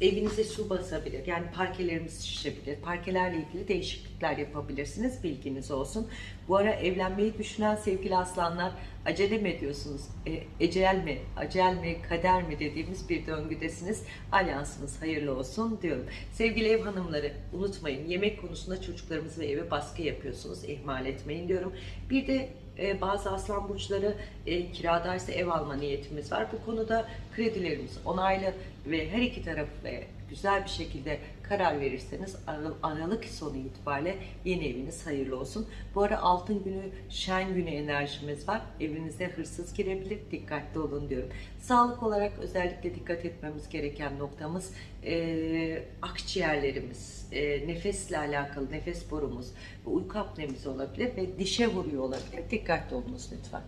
evinize su basabilir. Yani parkelerimiz şişebilir. Parkelerle ilgili değişiklikler yapabilirsiniz. Bilginiz olsun. Bu ara evlenmeyi düşünen sevgili aslanlar acele mi ediyorsunuz? E, ecel mi, acel mi, kader mi dediğimiz bir döngüdesiniz. Alyansınız hayırlı olsun diyorum. Sevgili ev hanımları unutmayın yemek konusunda çocuklarımız ve eve baskı yapıyorsunuz. ihmal etmeyin diyorum. Bir de e, bazı aslan burçları e, kiradaysa ev alma niyetimiz var. Bu konuda kredilerimiz onaylı ve her iki taraf ve güzel bir şekilde karar verirseniz Aralık sonu itibariyle yeni eviniz hayırlı olsun. Bu ara altın günü, şen günü enerjimiz var. Evinize hırsız girebilir. Dikkatli olun diyorum. Sağlık olarak özellikle dikkat etmemiz gereken noktamız e, akciğerlerimiz, e, nefesle alakalı nefes borumuz uyku apnemiz olabilir ve dişe vuruyor olabilir. Dikkatli olunuz lütfen.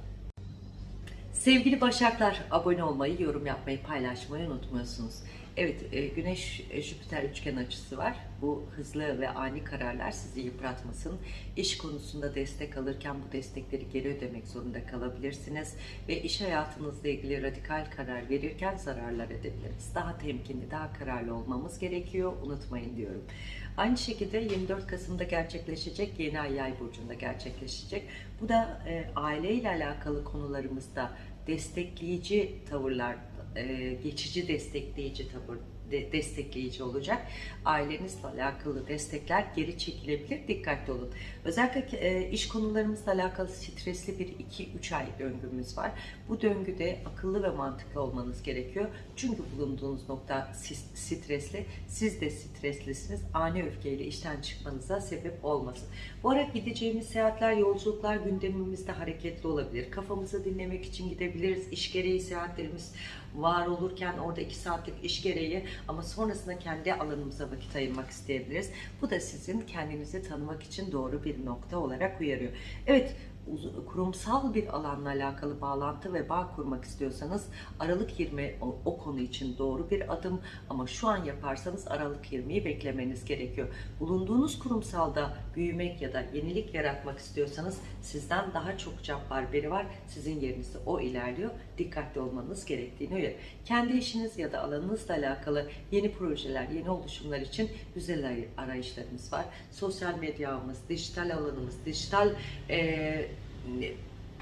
Sevgili Başaklar, abone olmayı, yorum yapmayı, paylaşmayı unutmuyorsunuz. Evet, e, Güneş e, üçgen açısı var. Bu hızlı ve ani kararlar sizi yıpratmasın. İş konusunda destek alırken bu destekleri geri ödemek zorunda kalabilirsiniz ve iş hayatınızla ilgili radikal karar verirken zararlar edebiliriz. Daha temkinli, daha kararlı olmamız gerekiyor. Unutmayın diyorum. Aynı şekilde 24 Kasım'da gerçekleşecek, yeni ay yay burcunda gerçekleşecek. Bu da e, aileyle alakalı konularımızda destekleyici tavırlar e, geçici destekleyici de- destekleyici olacak. Ailenizle alakalı destekler geri çekilebilir. Dikkatli olun. Özellikle e, iş konularımızla alakalı stresli bir 2-3 ay döngümüz var. Bu döngüde akıllı ve mantıklı olmanız gerekiyor. Çünkü bulunduğunuz nokta stresli. Siz de streslisiniz. Ani öfkeyle işten çıkmanıza sebep olmasın. Bu ara gideceğimiz seyahatler, yolculuklar gündemimizde hareketli olabilir. Kafamızı dinlemek için gidebiliriz. İş gereği seyahatlerimiz var olurken orada iki saatlik iş gereği ama sonrasında kendi alanımıza vakit ayırmak isteyebiliriz. Bu da sizin kendinizi tanımak için doğru bir nokta olarak uyarıyor. Evet, kurumsal bir alanla alakalı bağlantı ve bağ kurmak istiyorsanız Aralık 20 o, o konu için doğru bir adım ama şu an yaparsanız Aralık 20'yi beklemeniz gerekiyor. Bulunduğunuz kurumsalda büyümek ya da yenilik yaratmak istiyorsanız sizden daha çok cabbar biri var. Sizin yerinizde o ilerliyor. Dikkatli olmanız gerektiğini uyarıyor. Kendi işiniz ya da alanınızla alakalı yeni projeler, yeni oluşumlar için güzel ay- arayışlarımız var. Sosyal medyamız, dijital alanımız, dijital eee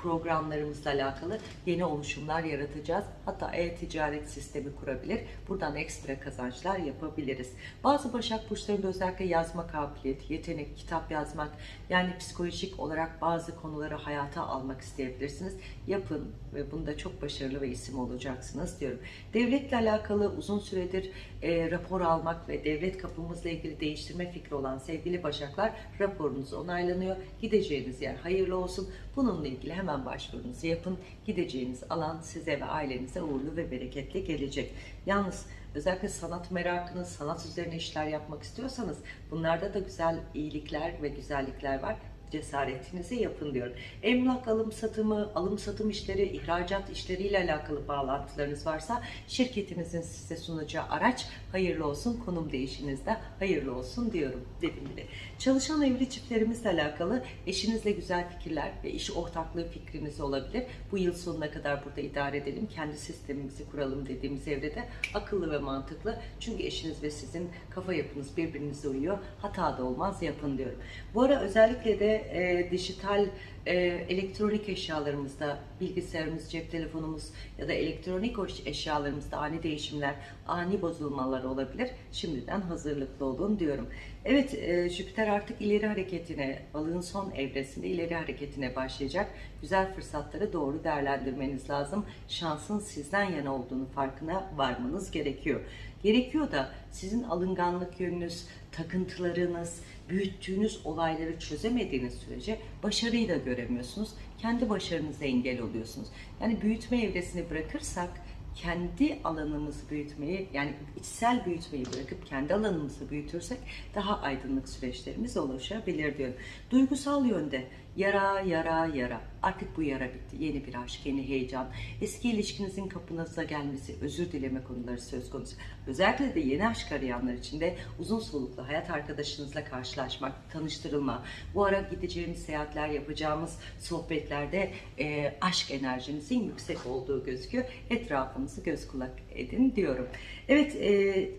programlarımızla alakalı yeni oluşumlar yaratacağız. Hatta e-ticaret sistemi kurabilir. Buradan ekstra kazançlar yapabiliriz. Bazı Başak Burçlarında özellikle yazma kabiliyeti, yetenek, kitap yazmak, yani psikolojik olarak bazı konuları hayata almak isteyebilirsiniz. Yapın ve bunda çok başarılı ve isim olacaksınız diyorum. Devletle alakalı uzun süredir e, rapor almak ve devlet kapımızla ilgili değiştirme fikri olan sevgili Başaklar raporunuz onaylanıyor. Gideceğiniz yer hayırlı olsun. Bununla ilgili hemen başvurunuzu yapın. Gideceğiniz alan size ve ailenize uğurlu ve bereketli gelecek. Yalnız özellikle sanat merakınız, sanat üzerine işler yapmak istiyorsanız bunlarda da güzel iyilikler ve güzellikler var cesaretinizi yapın diyorum. Emlak alım satımı, alım satım işleri, ihracat işleriyle alakalı bağlantılarınız varsa şirketinizin size sunacağı araç hayırlı olsun, konum değişinizde hayırlı olsun diyorum dedim bile. Çalışan evli çiftlerimizle alakalı eşinizle güzel fikirler ve iş ortaklığı fikriniz olabilir. Bu yıl sonuna kadar burada idare edelim, kendi sistemimizi kuralım dediğimiz evrede akıllı ve mantıklı. Çünkü eşiniz ve sizin kafa yapınız birbirinize uyuyor. Hata da olmaz yapın diyorum. Bu ara özellikle de e, dijital e, elektronik eşyalarımızda bilgisayarımız, cep telefonumuz ya da elektronik eşyalarımızda ani değişimler, ani bozulmalar olabilir. Şimdiden hazırlıklı olun diyorum. Evet e, Jüpiter artık ileri hareketine, balığın son evresinde ileri hareketine başlayacak. Güzel fırsatları doğru değerlendirmeniz lazım. Şansın sizden yana olduğunu farkına varmanız gerekiyor. Gerekiyor da sizin alınganlık yönünüz, takıntılarınız, büyüttüğünüz olayları çözemediğiniz sürece başarıyı da göremiyorsunuz. Kendi başarınıza engel oluyorsunuz. Yani büyütme evresini bırakırsak kendi alanımızı büyütmeyi yani içsel büyütmeyi bırakıp kendi alanımızı büyütürsek daha aydınlık süreçlerimiz oluşabilir diyorum. Duygusal yönde yara yara yara artık bu yara bitti. Yeni bir aşk, yeni heyecan, eski ilişkinizin kapınıza gelmesi, özür dileme konuları söz konusu. Özellikle de yeni aşk arayanlar için de uzun soluklu hayat arkadaşınızla karşılaşmak, tanıştırılma, bu ara gideceğimiz seyahatler, yapacağımız sohbetlerde e, aşk enerjinizin yüksek olduğu gözüküyor. Etrafınızı göz kulak edin diyorum. Evet, e,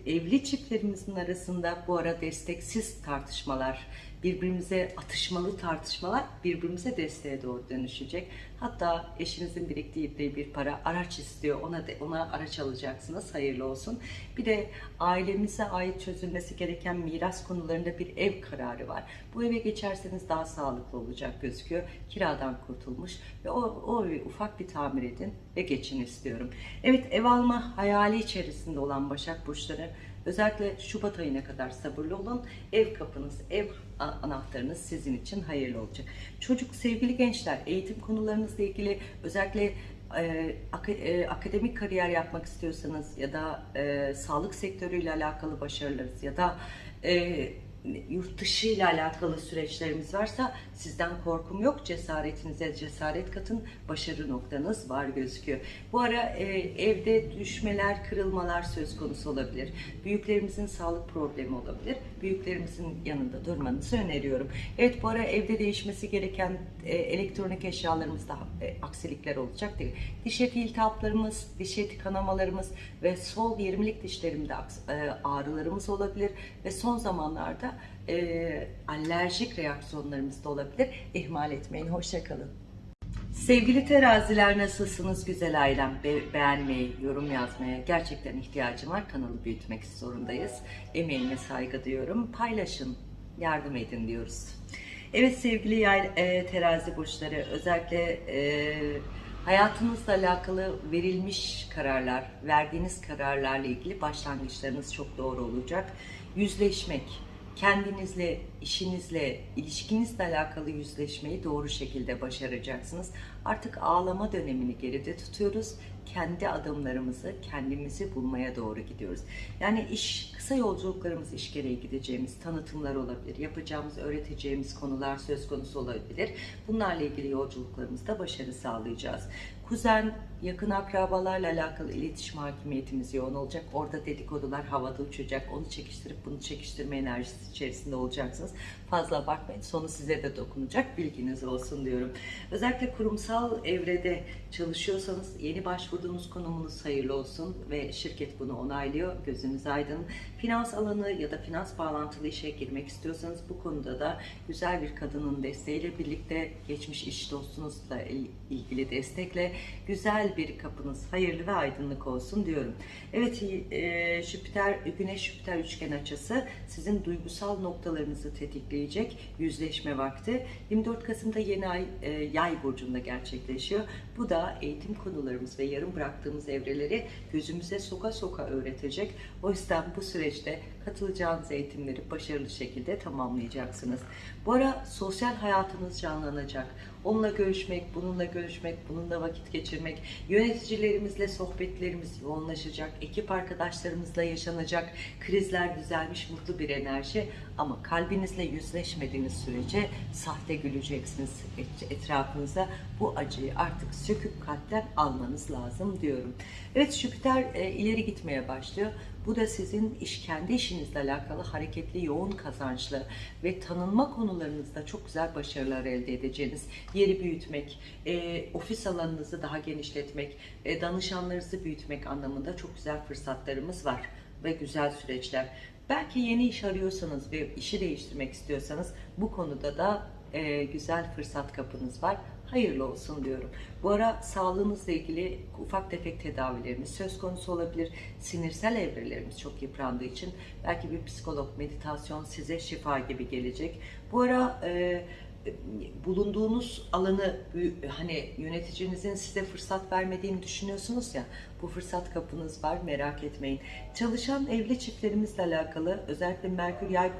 evli çiftlerimizin arasında bu ara desteksiz tartışmalar, birbirimize atışmalı tartışmalar birbirimize desteğe doğru dönüşecek. Hatta eşinizin biriktirdiği bir para araç istiyor. Ona de, ona araç alacaksınız. Hayırlı olsun. Bir de ailemize ait çözülmesi gereken miras konularında bir ev kararı var. Bu eve geçerseniz daha sağlıklı olacak gözüküyor. Kiradan kurtulmuş ve o, o evi ufak bir tamir edin ve geçin istiyorum. Evet ev alma hayali içerisinde olan Başak Burçları Özellikle Şubat ayına kadar sabırlı olun. Ev kapınız, ev anahtarınız sizin için hayırlı olacak. Çocuk, sevgili gençler, eğitim konularınızla ilgili özellikle e, e, akademik kariyer yapmak istiyorsanız ya da e, sağlık sektörüyle alakalı başarılarınız ya da e, yurt dışı ile alakalı süreçlerimiz varsa sizden korkum yok. Cesaretinize cesaret katın. Başarı noktanız var gözüküyor. Bu ara e, evde düşmeler, kırılmalar söz konusu olabilir. Büyüklerimizin sağlık problemi olabilir. Büyüklerimizin yanında durmanızı öneriyorum. Evet bu ara evde değişmesi gereken e, elektronik eşyalarımızda e, aksilikler olacak değil. Diş eti iltihaplarımız, diş eti kanamalarımız ve sol 20'lik dişlerimde e, ağrılarımız olabilir ve son zamanlarda e, alerjik reaksiyonlarımız da olabilir. İhmal etmeyin. Hoşçakalın. Sevgili teraziler nasılsınız güzel ailem? Be- beğenmeyi, yorum yazmaya gerçekten ihtiyacım var. Kanalı büyütmek zorundayız. Emeğine saygı duyuyorum. Paylaşın, yardım edin diyoruz. Evet sevgili yay, e, terazi burçları özellikle e, hayatınızla alakalı verilmiş kararlar, verdiğiniz kararlarla ilgili başlangıçlarınız çok doğru olacak. Yüzleşmek, kendinizle, işinizle, ilişkinizle alakalı yüzleşmeyi doğru şekilde başaracaksınız. Artık ağlama dönemini geride tutuyoruz. Kendi adımlarımızı, kendimizi bulmaya doğru gidiyoruz. Yani iş, kısa yolculuklarımız iş gereği gideceğimiz tanıtımlar olabilir. Yapacağımız, öğreteceğimiz konular söz konusu olabilir. Bunlarla ilgili yolculuklarımızda başarı sağlayacağız. Kuzen, yakın akrabalarla alakalı iletişim hakimiyetimiz yoğun olacak. Orada dedikodular havada uçacak. Onu çekiştirip bunu çekiştirme enerjisi içerisinde olacaksınız. Fazla abartmayın. Sonu size de dokunacak. Bilginiz olsun diyorum. Özellikle kurumsal evrede çalışıyorsanız yeni başvurduğunuz konumunuz hayırlı olsun ve şirket bunu onaylıyor. Gözünüz aydın. Finans alanı ya da finans bağlantılı işe girmek istiyorsanız bu konuda da güzel bir kadının desteğiyle birlikte geçmiş iş dostunuzla il- ilgili destekle güzel bir kapınız hayırlı ve aydınlık olsun diyorum. Evet e, Jüpiter, Güneş Jüpiter üçgen açısı sizin duygusal noktalarınızı tetikleyecek yüzleşme vakti. 24 Kasım'da yeni ay e, yay burcunda gerçekleşiyor. Bu da eğitim konularımız ve yarım bıraktığımız evreleri gözümüze soka soka öğretecek. O yüzden bu süreçte katılacağınız eğitimleri başarılı şekilde tamamlayacaksınız. Bu ara sosyal hayatınız canlanacak. Onunla görüşmek, bununla görüşmek, bununla vakit geçirmek, yöneticilerimizle sohbetlerimiz yoğunlaşacak, ekip arkadaşlarımızla yaşanacak krizler düzelmiş mutlu bir enerji ama kalbinizle yüzleşmediğiniz sürece sahte güleceksiniz et- etrafınıza. Bu acıyı artık söküp kalpten almanız lazım diyorum. Evet Jüpiter e, ileri gitmeye başlıyor. Bu da sizin iş kendi işinizle alakalı hareketli, yoğun kazançlı ve tanınma konularınızda çok güzel başarılar elde edeceğiniz yeri büyütmek, e, ofis alanınızı daha genişletmek, e, danışanlarınızı büyütmek anlamında çok güzel fırsatlarımız var ve güzel süreçler. Belki yeni iş arıyorsanız ve işi değiştirmek istiyorsanız bu konuda da e, güzel fırsat kapınız var. Hayırlı olsun diyorum. Bu ara sağlığınızla ilgili ufak tefek tedavilerimiz söz konusu olabilir. Sinirsel evrelerimiz çok yıprandığı için belki bir psikolog, meditasyon size şifa gibi gelecek. Bu ara e, bulunduğunuz alanı hani yöneticinizin size fırsat vermediğini düşünüyorsunuz ya bu fırsat kapınız var merak etmeyin. Çalışan evli çiftlerimizle alakalı özellikle Merkür Yay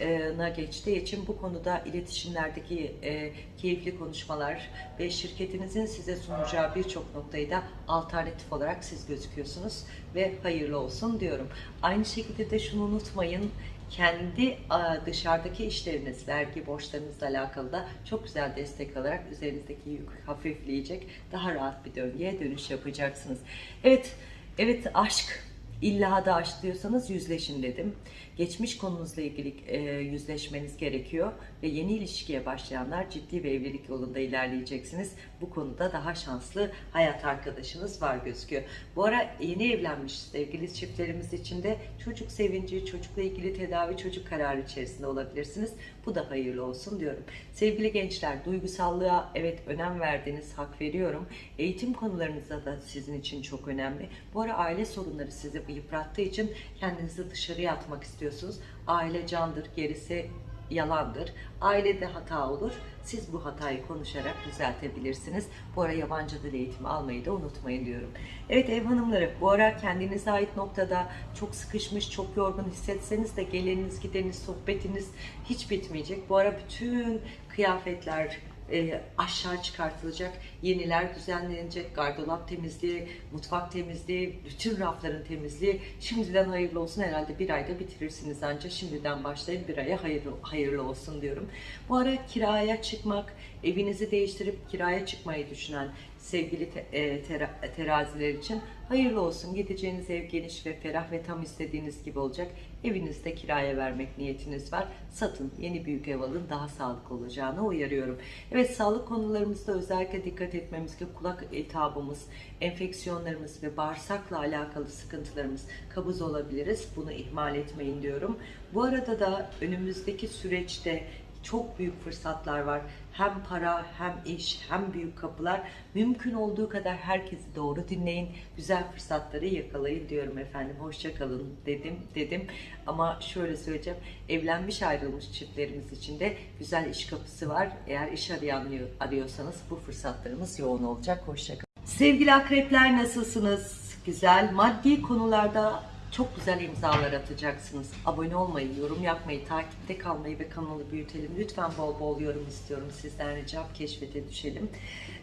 burcuna geçtiği için bu konuda iletişimlerdeki e, keyifli konuşmalar ve şirketinizin size sunacağı birçok noktayı da alternatif olarak siz gözüküyorsunuz ve hayırlı olsun diyorum. Aynı şekilde de şunu unutmayın kendi dışarıdaki işleriniz, vergi borçlarınızla alakalı da çok güzel destek alarak üzerinizdeki yük hafifleyecek, daha rahat bir döngüye dönüş yapacaksınız. Evet, evet aşk, illa da aşk diyorsanız yüzleşin dedim. Geçmiş konunuzla ilgili e, yüzleşmeniz gerekiyor ve yeni ilişkiye başlayanlar ciddi bir evlilik yolunda ilerleyeceksiniz. Bu konuda daha şanslı hayat arkadaşınız var gözüküyor. Bu ara yeni evlenmiş sevgili çiftlerimiz için de çocuk sevinci, çocukla ilgili tedavi, çocuk kararı içerisinde olabilirsiniz. Bu da hayırlı olsun diyorum. Sevgili gençler, duygusallığa evet önem verdiğiniz hak veriyorum. Eğitim konularınızda da sizin için çok önemli. Bu ara aile sorunları sizi yıprattığı için kendinizi dışarıya atmak istiyorsunuz. Aile candır, gerisi yalandır. Ailede hata olur. Siz bu hatayı konuşarak düzeltebilirsiniz. Bu ara yabancı dil eğitimi almayı da unutmayın diyorum. Evet ev hanımları bu ara kendinize ait noktada çok sıkışmış, çok yorgun hissetseniz de geleniniz, gideniniz, sohbetiniz hiç bitmeyecek. Bu ara bütün kıyafetler, e, aşağı çıkartılacak, yeniler düzenlenecek, gardırop temizliği, mutfak temizliği, bütün rafların temizliği. Şimdiden hayırlı olsun herhalde bir ayda bitirirsiniz ancak şimdiden başlayın bir aya hayırlı, hayırlı olsun diyorum. Bu ara kiraya çıkmak, evinizi değiştirip kiraya çıkmayı düşünen sevgili te, e, tera, teraziler için hayırlı olsun. Gideceğiniz ev geniş ve ferah ve tam istediğiniz gibi olacak. Evinizde kiraya vermek niyetiniz var. Satın, yeni büyük ev alın, daha sağlıklı olacağını uyarıyorum. Evet, sağlık konularımızda özellikle dikkat etmemiz ki kulak iltihabımız, enfeksiyonlarımız ve bağırsakla alakalı sıkıntılarımız kabız olabiliriz. Bunu ihmal etmeyin diyorum. Bu arada da önümüzdeki süreçte çok büyük fırsatlar var. Hem para, hem iş, hem büyük kapılar. Mümkün olduğu kadar herkesi doğru dinleyin. Güzel fırsatları yakalayın diyorum efendim. Hoşça kalın dedim dedim. Ama şöyle söyleyeceğim. Evlenmiş ayrılmış çiftlerimiz için de güzel iş kapısı var. Eğer iş arayan arıyorsanız bu fırsatlarımız yoğun olacak. Hoşça kalın. Sevgili akrepler nasılsınız? Güzel. Maddi konularda çok güzel imzalar atacaksınız. Abone olmayı, yorum yapmayı, takipte kalmayı ve kanalı büyütelim. Lütfen bol bol yorum istiyorum sizden ricam. Keşfete düşelim.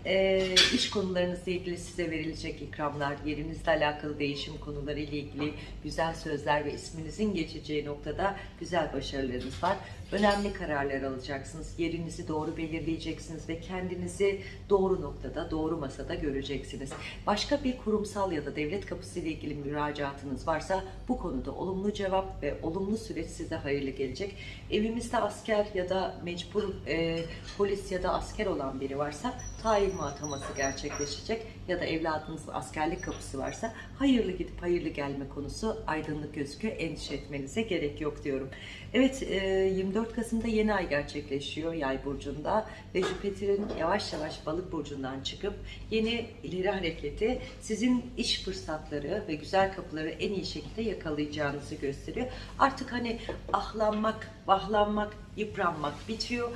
Ee, iş konularınızla ilgili size verilecek ikramlar, yerinizle alakalı değişim konuları ile ilgili güzel sözler ve isminizin geçeceği noktada güzel başarılarınız var. Önemli kararlar alacaksınız. Yerinizi doğru belirleyeceksiniz ve kendinizi doğru noktada, doğru masada göreceksiniz. Başka bir kurumsal ya da devlet kapısı ile ilgili müracaatınız varsa bu konuda olumlu cevap ve olumlu süreç size hayırlı gelecek. Evimizde asker ya da mecbur e, polis ya da asker olan biri varsa tayin ataması gerçekleşecek ya da evladınızın askerlik kapısı varsa hayırlı gidip hayırlı gelme konusu aydınlık gözüküyor. Endişe etmenize gerek yok diyorum. Evet 24 Kasım'da yeni ay gerçekleşiyor Yay burcunda ve Jüpiter'in yavaş yavaş Balık burcundan çıkıp yeni ileri hareketi sizin iş fırsatları ve güzel kapıları en iyi şekilde yakalayacağınızı gösteriyor. Artık hani ahlanmak, vahlanmak, yıpranmak bitiyor.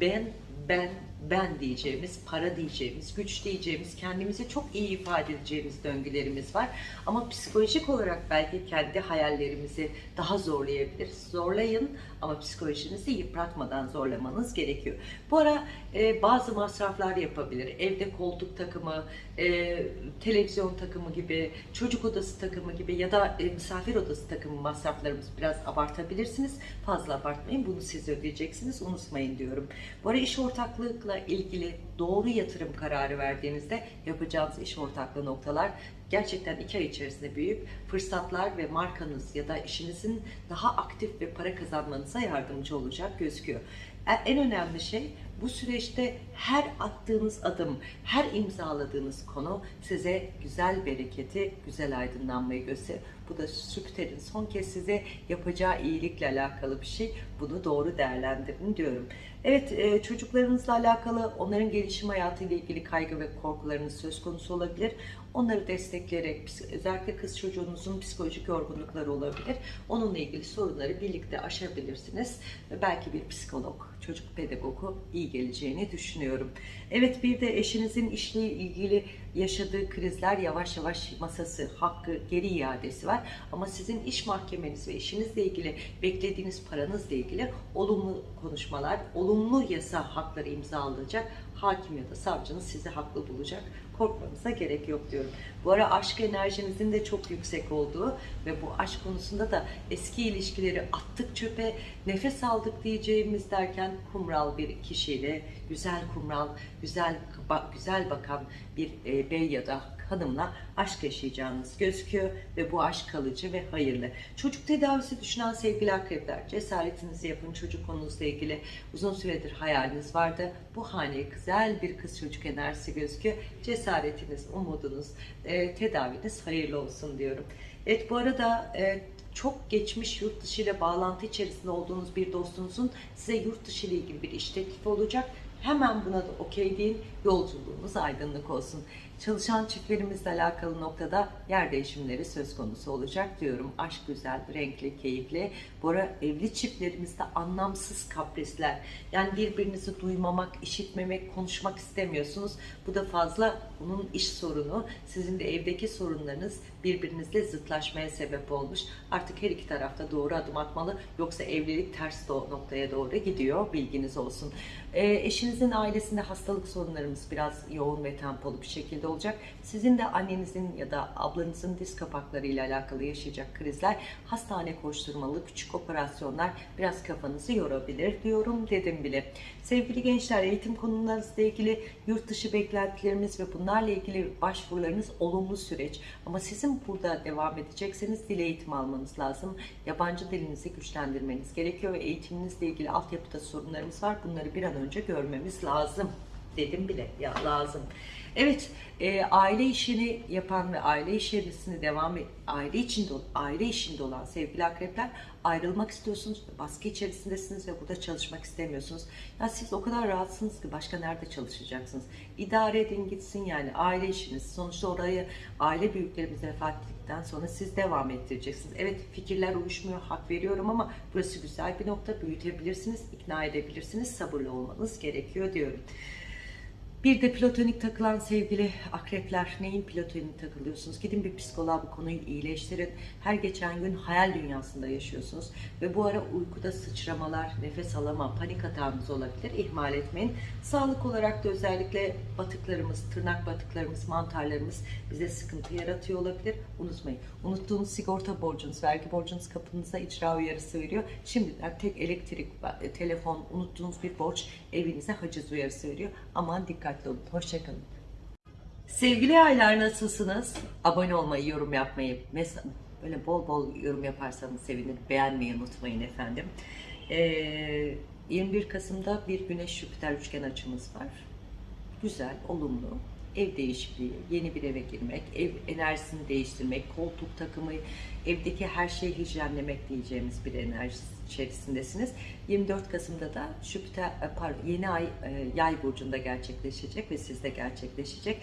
Ben ben ben diyeceğimiz, para diyeceğimiz, güç diyeceğimiz, kendimizi çok iyi ifade edeceğimiz döngülerimiz var. Ama psikolojik olarak belki kendi hayallerimizi daha zorlayabilir. Zorlayın ama psikolojinizi yıpratmadan zorlamanız gerekiyor. Bu ara e, bazı masraflar yapabilir. Evde koltuk takımı, e, televizyon takımı gibi, çocuk odası takımı gibi ya da e, misafir odası takımı masraflarımız biraz abartabilirsiniz. Fazla abartmayın. Bunu siz ödeyeceksiniz. Unutmayın diyorum. Bu ara iş ortaklıkla ilgili doğru yatırım kararı verdiğinizde yapacağınız iş ortaklığı noktalar gerçekten iki ay içerisinde büyük fırsatlar ve markanız ya da işinizin daha aktif ve para kazanmanıza yardımcı olacak gözüküyor. E, en önemli şey bu süreçte her attığınız adım, her imzaladığınız konu size güzel bereketi, güzel aydınlanmayı gösterir. Bu da Jüpiter'in son kez size yapacağı iyilikle alakalı bir şey. Bunu doğru değerlendirin diyorum. Evet e, çocuklarınızla alakalı onların gelişim hayatıyla ilgili kaygı ve korkularınız söz konusu olabilir. Onları destekleyerek özellikle kız çocuğunuzun psikolojik yorgunlukları olabilir. Onunla ilgili sorunları birlikte aşabilirsiniz. Belki bir psikolog, çocuk pedagogu iyi geleceğini düşünüyorum. Evet bir de eşinizin işle ilgili yaşadığı krizler yavaş yavaş masası, hakkı, geri iadesi var. Ama sizin iş mahkemeniz ve işinizle ilgili beklediğiniz paranızla ilgili olumlu konuşmalar, olumlu yasa hakları imzalanacak. Hakim ya da savcınız sizi haklı bulacak korkmanıza gerek yok diyorum. Bu ara aşk enerjinizin de çok yüksek olduğu ve bu aşk konusunda da eski ilişkileri attık çöpe, nefes aldık diyeceğimiz derken kumral bir kişiyle, güzel kumral, güzel güzel bakan bir e, bey ya da hanımla aşk yaşayacağınız gözüküyor ve bu aşk kalıcı ve hayırlı. Çocuk tedavisi düşünen sevgili akrepler cesaretinizi yapın çocuk konunuzla ilgili uzun süredir hayaliniz vardı. Bu haneye güzel bir kız çocuk enerjisi gözüküyor. Cesaretiniz, umudunuz, e, tedaviniz hayırlı olsun diyorum. Evet bu arada e, çok geçmiş yurt dışı ile bağlantı içerisinde olduğunuz bir dostunuzun size yurt dışı ile ilgili bir iş teklifi olacak. Hemen buna da okey deyin. Yolculuğunuz aydınlık olsun. Çalışan çiftlerimizle alakalı noktada yer değişimleri söz konusu olacak diyorum. Aşk güzel, renkli, keyifli. Bu ara evli çiftlerimizde anlamsız kaprisler. Yani birbirinizi duymamak, işitmemek, konuşmak istemiyorsunuz. Bu da fazla bunun iş sorunu. Sizin de evdeki sorunlarınız birbirinizle zıtlaşmaya sebep olmuş. Artık her iki tarafta doğru adım atmalı. Yoksa evlilik ters noktaya doğru gidiyor. Bilginiz olsun. E, eşinizin ailesinde hastalık sorunlarımız biraz yoğun ve tempolu bir şekilde olacak. Sizin de annenizin ya da ablanızın diz kapakları ile alakalı yaşayacak krizler, hastane koşturmalı küçük operasyonlar biraz kafanızı yorabilir diyorum dedim bile. Sevgili gençler eğitim konularınızla ilgili yurt dışı beklentilerimiz ve bunlarla ilgili başvurularınız olumlu süreç. Ama sizin burada devam edecekseniz dil eğitimi almanız lazım. Yabancı dilinizi güçlendirmeniz gerekiyor ve eğitiminizle ilgili altyapıda sorunlarımız var. Bunları bir an önce görmemiz lazım. dedim bile ya lazım. Evet, e, aile işini yapan ve aile içerisinde devam et, aile içinde aile işinde olan sevgili akrepler ayrılmak istiyorsunuz, baskı içerisindesiniz ve burada çalışmak istemiyorsunuz. Ya siz o kadar rahatsınız ki başka nerede çalışacaksınız? İdare edin gitsin yani aile işiniz. Sonuçta orayı aile büyüklerimiz vefat ettikten sonra siz devam ettireceksiniz. Evet fikirler uyuşmuyor, hak veriyorum ama burası güzel bir nokta. Büyütebilirsiniz, ikna edebilirsiniz, sabırlı olmanız gerekiyor diyorum. Bir de platonik takılan sevgili akrepler neyin platonik takılıyorsunuz? Gidin bir psikoloğa bu konuyu iyileştirin. Her geçen gün hayal dünyasında yaşıyorsunuz. Ve bu ara uykuda sıçramalar, nefes alama, panik hatanız olabilir. İhmal etmeyin. Sağlık olarak da özellikle batıklarımız, tırnak batıklarımız, mantarlarımız bize sıkıntı yaratıyor olabilir. Unutmayın. Unuttuğunuz sigorta borcunuz, vergi borcunuz kapınıza icra uyarısı veriyor. Şimdiden tek elektrik, telefon, unuttuğunuz bir borç evinize haciz uyarısı veriyor. Aman dikkatli olun. Hoşçakalın. Sevgili aylar nasılsınız? Abone olmayı, yorum yapmayı, mes- böyle bol bol yorum yaparsanız sevinirim. Beğenmeyi unutmayın efendim. Ee, 21 Kasım'da bir Güneş Jüpiter üçgen açımız var. Güzel, olumlu. Ev değişikliği, yeni bir eve girmek, ev enerjisini değiştirmek, koltuk takımı, evdeki her şeyi hijyenlemek diyeceğimiz bir enerji içerisindesiniz. 24 Kasım'da da Jüpiter, e, pardon, yeni ay e, yay burcunda gerçekleşecek ve sizde gerçekleşecek.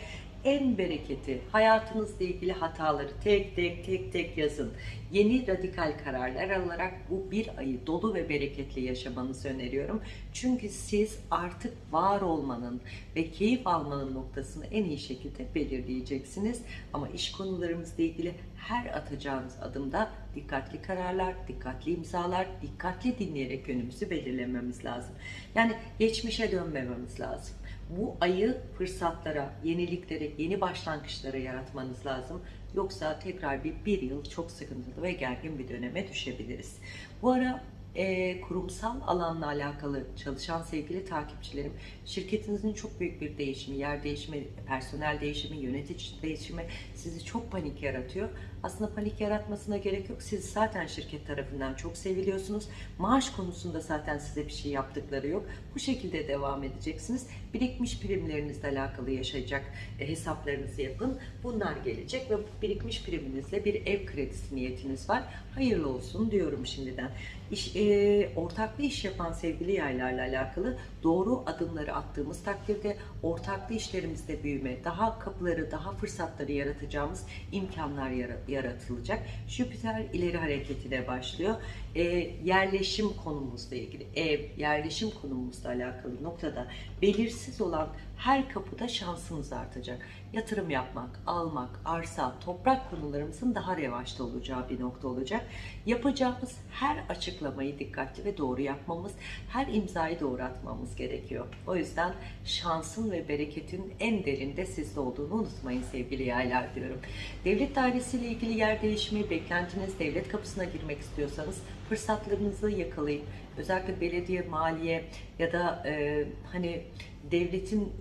En bereketi, hayatınızla ilgili hataları tek tek tek tek yazın. Yeni radikal kararlar alarak bu bir ayı dolu ve bereketli yaşamanızı öneriyorum. Çünkü siz artık var olmanın ve keyif almanın noktasını en iyi şekilde belirleyeceksiniz. Ama iş konularımızla ilgili her atacağınız adımda dikkatli kararlar, dikkatli imzalar, dikkatli dinleyerek yönümüzü belirlememiz lazım. Yani geçmişe dönmememiz lazım. Bu ayı fırsatlara, yeniliklere, yeni başlangıçlara yaratmanız lazım. Yoksa tekrar bir, bir yıl çok sıkıntılı ve gergin bir döneme düşebiliriz. Bu ara e, kurumsal alanla alakalı çalışan sevgili takipçilerim, şirketinizin çok büyük bir değişimi, yer değişimi, personel değişimi, yönetici değişimi sizi çok panik yaratıyor. Aslında panik yaratmasına gerek yok. Siz zaten şirket tarafından çok seviliyorsunuz. Maaş konusunda zaten size bir şey yaptıkları yok. Bu şekilde devam edeceksiniz. Birikmiş primlerinizle alakalı yaşayacak e, hesaplarınızı yapın. Bunlar gelecek ve birikmiş priminizle bir ev kredisi niyetiniz var. Hayırlı olsun diyorum şimdiden. İş, e, ortaklı iş yapan sevgili yaylarla alakalı doğru adımları attığımız takdirde ortaklı işlerimizde büyüme, daha kapıları, daha fırsatları yaratacağımız imkanlar yara- yaratılacak. Jüpiter ileri hareketine başlıyor. E, yerleşim konumuzla ilgili, ev, yerleşim konumuzla alakalı noktada belirsiz olan her kapıda şansımız artacak. Yatırım yapmak, almak, arsa, toprak konularımızın daha revaçta olacağı bir nokta olacak. Yapacağımız her açıklamayı dikkatli ve doğru yapmamız, her imzayı doğru atmamız gerekiyor. O yüzden şansın ve bereketin en derinde sizde olduğunu unutmayın sevgili yaylar diyorum. Devlet dairesiyle ilgili yer değişimi, beklentiniz devlet kapısına girmek istiyorsanız fırsatlarınızı yakalayın. Özellikle belediye, maliye ya da e, hani devletin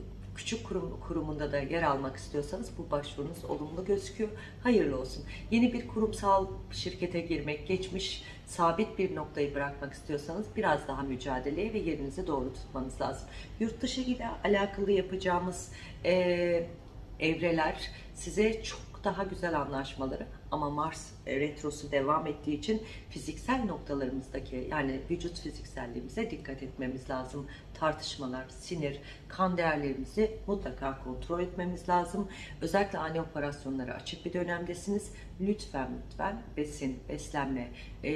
küçük kurum, kurumunda da yer almak istiyorsanız bu başvurunuz olumlu gözüküyor. Hayırlı olsun. Yeni bir kurumsal şirkete girmek, geçmiş sabit bir noktayı bırakmak istiyorsanız biraz daha mücadeleye ve yerinizi doğru tutmanız lazım. Yurt dışı ile alakalı yapacağımız e, evreler size çok daha güzel anlaşmaları ama Mars retrosu devam ettiği için fiziksel noktalarımızdaki yani vücut fizikselliğimize dikkat etmemiz lazım. Tartışmalar, sinir, kan değerlerimizi mutlaka kontrol etmemiz lazım. Özellikle ani operasyonlara açık bir dönemdesiniz. Lütfen lütfen besin, beslenme, e,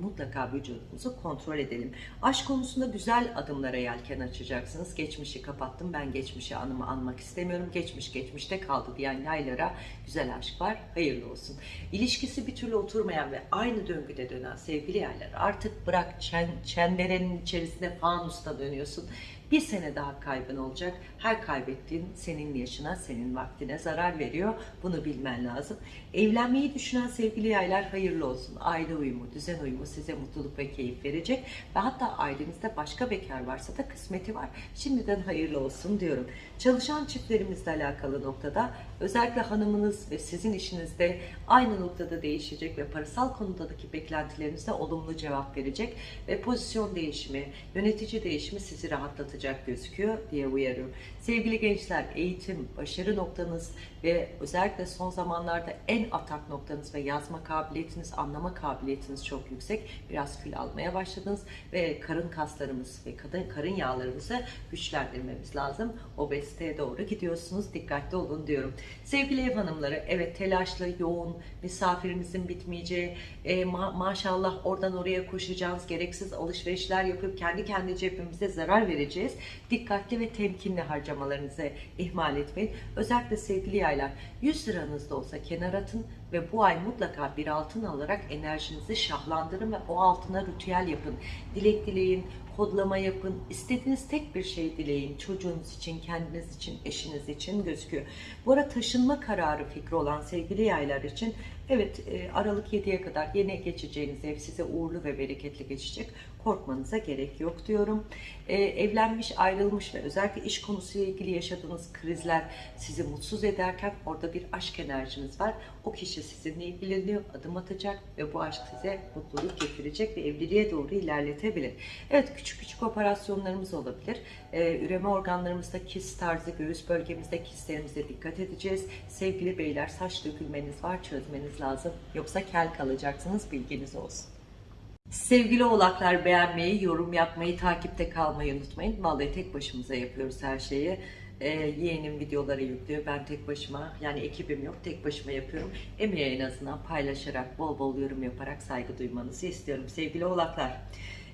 mutlaka vücudumuzu kontrol edelim. Aşk konusunda güzel adımlara yelken açacaksınız. Geçmişi kapattım, ben geçmişi anımı anmak istemiyorum. Geçmiş geçmişte kaldı diyen yaylara güzel aşk var. Hayırlı olsun. İlişkisi bir türlü oturmayan ve aynı döngüde dönen sevgili yerler artık bırak çen, çemberenin içerisinde fanusta dönüyorsun. Bir sene daha kaybın olacak. Her kaybettiğin senin yaşına, senin vaktine zarar veriyor. Bunu bilmen lazım. Evlenmeyi düşünen sevgili yaylar hayırlı olsun. Aile uyumu, düzen uyumu size mutluluk ve keyif verecek. Ve hatta ailenizde başka bekar varsa da kısmeti var. Şimdiden hayırlı olsun diyorum. Çalışan çiftlerimizle alakalı noktada özellikle hanımınız ve sizin işinizde aynı noktada değişecek ve parasal konudaki beklentilerinize olumlu cevap verecek ve pozisyon değişimi, yönetici değişimi sizi rahatlatacak atacak gözüküyor diye uyarıyorum. Sevgili gençler, eğitim, başarı noktanız ve özellikle son zamanlarda en atak noktanız ve yazma kabiliyetiniz, anlama kabiliyetiniz çok yüksek. Biraz kilo almaya başladınız ve karın kaslarımız ve karın yağlarımızı güçlendirmemiz lazım. Obeziteye doğru gidiyorsunuz. Dikkatli olun diyorum. Sevgili ev hanımları, evet telaşlı, yoğun, misafirinizin bitmeyeceği, e, ma- maşallah oradan oraya koşacağız, gereksiz alışverişler yapıp kendi kendi cebimize zarar vereceğiz. Dikkatli ve temkinli harcamalarınızı ihmal etmeyin. Özellikle sevgili yaylar 100 liranız da olsa kenar atın ve bu ay mutlaka bir altın alarak enerjinizi şahlandırın ve o altına ritüel yapın. Dilek dileyin, kodlama yapın. İstediğiniz tek bir şey dileyin. Çocuğunuz için, kendiniz için, eşiniz için gözüküyor. Bu ara taşınma kararı fikri olan sevgili yaylar için evet e, Aralık 7'ye kadar yeni geçeceğiniz ev size uğurlu ve bereketli geçecek. Korkmanıza gerek yok diyorum. E, evlenmiş, ayrılmış ve özellikle iş konusuyla ilgili yaşadığınız krizler sizi mutsuz ederken orada bir aşk enerjiniz var. O kişi sizinle ilgileniyor, adım atacak ve bu aşk size mutluluk getirecek ve evliliğe doğru ilerletebilir. Evet küçük küçük operasyonlarımız olabilir. Ee, üreme organlarımızda kist tarzı, göğüs bölgemizde kistlerimize dikkat edeceğiz. Sevgili beyler saç dökülmeniz var çözmeniz lazım. Yoksa kel kalacaksınız bilginiz olsun. Sevgili oğlaklar beğenmeyi, yorum yapmayı, takipte kalmayı unutmayın. Vallahi tek başımıza yapıyoruz her şeyi. Ee, yeğenim videoları yüklüyor. Ben tek başıma yani ekibim yok. Tek başıma yapıyorum. Emeği en azından paylaşarak, bol bol yorum yaparak saygı duymanızı istiyorum. Sevgili oğlaklar.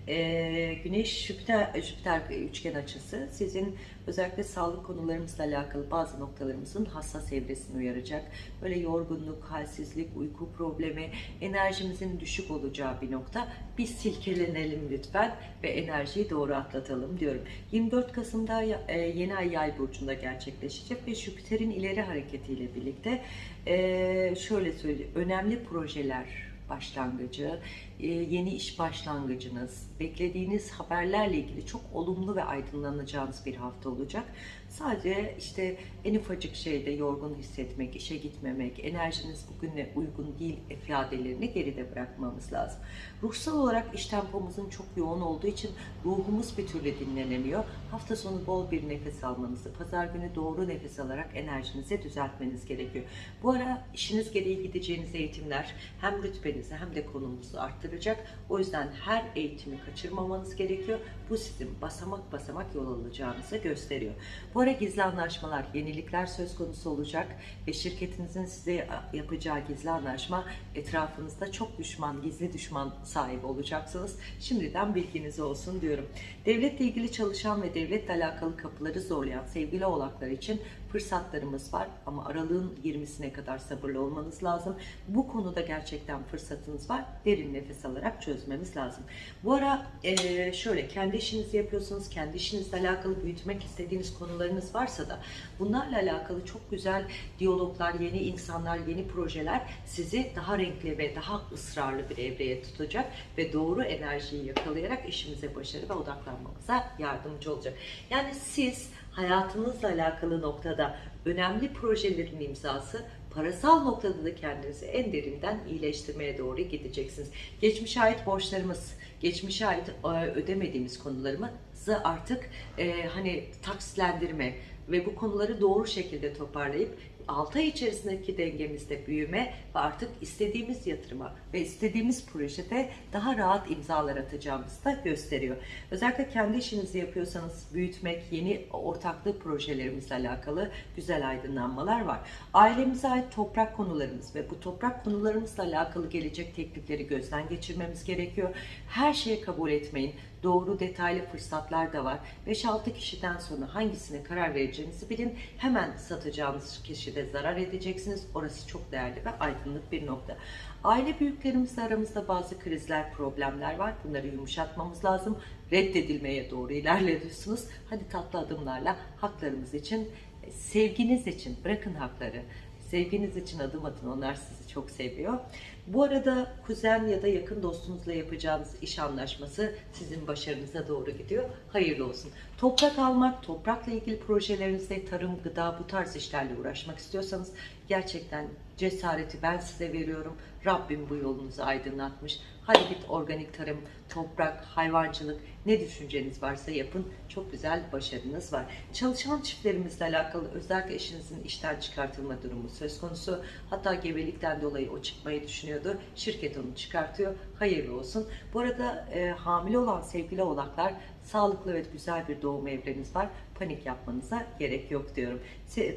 Ee, Güneş Jüpiter, Jüpiter üçgen açısı sizin özellikle sağlık konularımızla alakalı bazı noktalarımızın hassas evresini uyaracak. Böyle yorgunluk, halsizlik, uyku problemi, enerjimizin düşük olacağı bir nokta. Biz silkelenelim lütfen ve enerjiyi doğru atlatalım diyorum. 24 Kasım'da e, yeni ay yay burcunda gerçekleşecek ve Jüpiter'in ileri hareketiyle birlikte e, şöyle söyleyeyim önemli projeler başlangıcı, e, yeni iş başlangıcınız, beklediğiniz haberlerle ilgili çok olumlu ve aydınlanacağınız bir hafta olacak. Sadece işte en ufacık şeyde yorgun hissetmek, işe gitmemek, enerjiniz bugüne uygun değil ifadelerini geride bırakmamız lazım. Ruhsal olarak iş tempomuzun çok yoğun olduğu için ruhumuz bir türlü dinlenemiyor. Hafta sonu bol bir nefes almanızı, pazar günü doğru nefes alarak enerjinizi düzeltmeniz gerekiyor. Bu ara işiniz gereği gideceğiniz eğitimler hem rütbenizi hem de konumunuzu arttıracak. O yüzden her eğitimi kaçırmamanız gerekiyor. Bu sizin basamak basamak yol alacağınızı gösteriyor. Bu ara gizli anlaşmalar, yenilikler söz konusu olacak ve şirketinizin size yapacağı gizli anlaşma etrafınızda çok düşman, gizli düşman sahibi olacaksınız. Şimdiden bilginiz olsun diyorum. Devletle ilgili çalışan ve devletle alakalı kapıları zorlayan sevgili oğlaklar için fırsatlarımız var ama aralığın 20'sine kadar sabırlı olmanız lazım. Bu konuda gerçekten fırsatınız var. Derin nefes alarak çözmemiz lazım. Bu ara eee, şöyle kendi işinizi yapıyorsunuz, kendi işinizle alakalı büyütmek istediğiniz konularınız varsa da bunlarla alakalı çok güzel diyaloglar, yeni insanlar, yeni projeler sizi daha renkli ve daha ısrarlı bir evreye tutacak ve doğru enerjiyi yakalayarak işimize başarı ve odaklanmamıza yardımcı olacak. Yani siz hayatınızla alakalı noktada önemli projelerin imzası, parasal noktada da kendinizi en derinden iyileştirmeye doğru gideceksiniz. Geçmişe ait borçlarımız, geçmişe ait e, ödemediğimiz konularımızı artık e, hani taksitlendirme ve bu konuları doğru şekilde toparlayıp 6 ay içerisindeki dengemizde büyüme ve artık istediğimiz yatırıma ve istediğimiz projede daha rahat imzalar atacağımızı da gösteriyor. Özellikle kendi işinizi yapıyorsanız büyütmek, yeni ortaklık projelerimizle alakalı güzel aydınlanmalar var. Ailemize ait toprak konularımız ve bu toprak konularımızla alakalı gelecek teklifleri gözden geçirmemiz gerekiyor. Her şeyi kabul etmeyin. Doğru detaylı fırsatlar da var. 5-6 kişiden sonra hangisine karar vereceğinizi bilin. Hemen satacağınız kişide zarar edeceksiniz. Orası çok değerli ve aydınlık bir nokta. Aile büyüklerimizle aramızda bazı krizler, problemler var. Bunları yumuşatmamız lazım. Reddedilmeye doğru ilerliyorsunuz. Hadi tatlı adımlarla haklarımız için, sevginiz için bırakın hakları. Sevginiz için adım atın. Onlar sizi çok seviyor. Bu arada kuzen ya da yakın dostunuzla yapacağınız iş anlaşması sizin başarınıza doğru gidiyor. Hayırlı olsun. Toprak almak, toprakla ilgili projelerinizde tarım, gıda bu tarz işlerle uğraşmak istiyorsanız gerçekten cesareti ben size veriyorum. Rabbim bu yolunuzu aydınlatmış. Hadi git organik tarım, toprak, hayvancılık ne düşünceniz varsa yapın. Çok güzel başarınız var. Çalışan çiftlerimizle alakalı özellikle eşinizin işten çıkartılma durumu söz konusu. Hatta gebelikten dolayı o çıkmayı düşünüyordu. Şirket onu çıkartıyor. Hayırlı olsun. Bu arada e, hamile olan sevgili oğlaklar sağlıklı ve güzel bir doğum evreniz var. Panik yapmanıza gerek yok diyorum.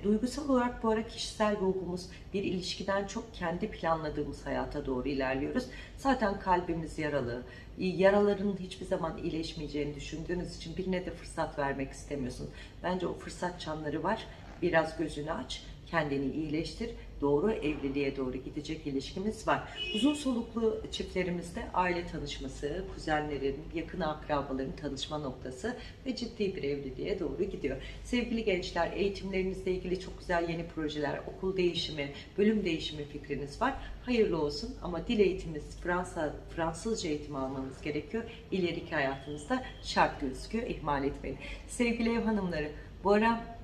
Duygusal olarak bu ara kişisel ruhumuz bir ilişkiden çok kendi planladığımız hayata doğru ilerliyoruz. Zaten kalbimiz yaralı. Yaraların hiçbir zaman iyileşmeyeceğini düşündüğünüz için birine de fırsat vermek istemiyorsunuz. Bence o fırsat çanları var. Biraz gözünü aç, kendini iyileştir. Doğru evliliğe doğru gidecek ilişkimiz var. Uzun soluklu çiftlerimizde aile tanışması, kuzenlerin, yakın akrabaların tanışma noktası ve ciddi bir evliliğe doğru gidiyor. Sevgili gençler, eğitimlerinizle ilgili çok güzel yeni projeler, okul değişimi, bölüm değişimi fikriniz var. Hayırlı olsun ama dil eğitiminiz, Fransa, Fransızca eğitim almanız gerekiyor. İleriki hayatınızda şart gözüküyor. İhmal etmeyin. Sevgili ev hanımları, bu ara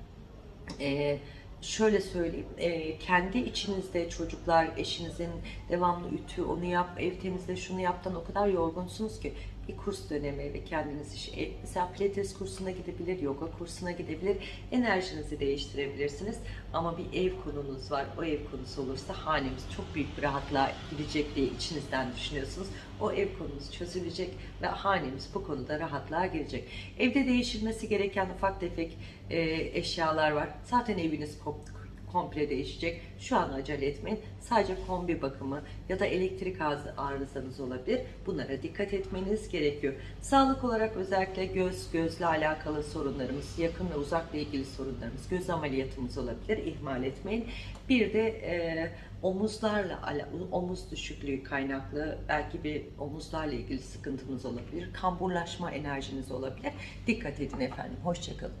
e, şöyle söyleyeyim, e, kendi içinizde çocuklar, eşinizin devamlı ütü, onu yap, ev temizle, şunu yaptan o kadar yorgunsunuz ki bir kurs dönemi ve kendiniz iş, e, mesela pilates kursuna gidebilir, yoga kursuna gidebilir, enerjinizi değiştirebilirsiniz. Ama bir ev konunuz var, o ev konusu olursa hanemiz çok büyük bir rahatlığa gidecek diye içinizden düşünüyorsunuz. O ev konunuz çözülecek ve hanemiz bu konuda rahatlığa girecek. Evde değişilmesi gereken ufak tefek e, eşyalar var. Zaten eviniz kom- komple değişecek. Şu an acele etmeyin. Sadece kombi bakımı ya da elektrik arız- arızanız olabilir. Bunlara dikkat etmeniz gerekiyor. Sağlık olarak özellikle göz, gözle alakalı sorunlarımız, yakın ve uzakla ilgili sorunlarımız, göz ameliyatımız olabilir. İhmal etmeyin. Bir de e, omuzlarla omuz düşüklüğü kaynaklı belki bir omuzlarla ilgili sıkıntınız olabilir. Kamburlaşma enerjiniz olabilir. Dikkat edin efendim. Hoşçakalın.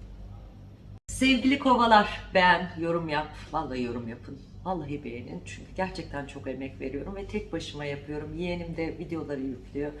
Sevgili kovalar beğen, yorum yap. Vallahi yorum yapın. Vallahi beğenin. Çünkü gerçekten çok emek veriyorum ve tek başıma yapıyorum. Yeğenim de videoları yüklüyor.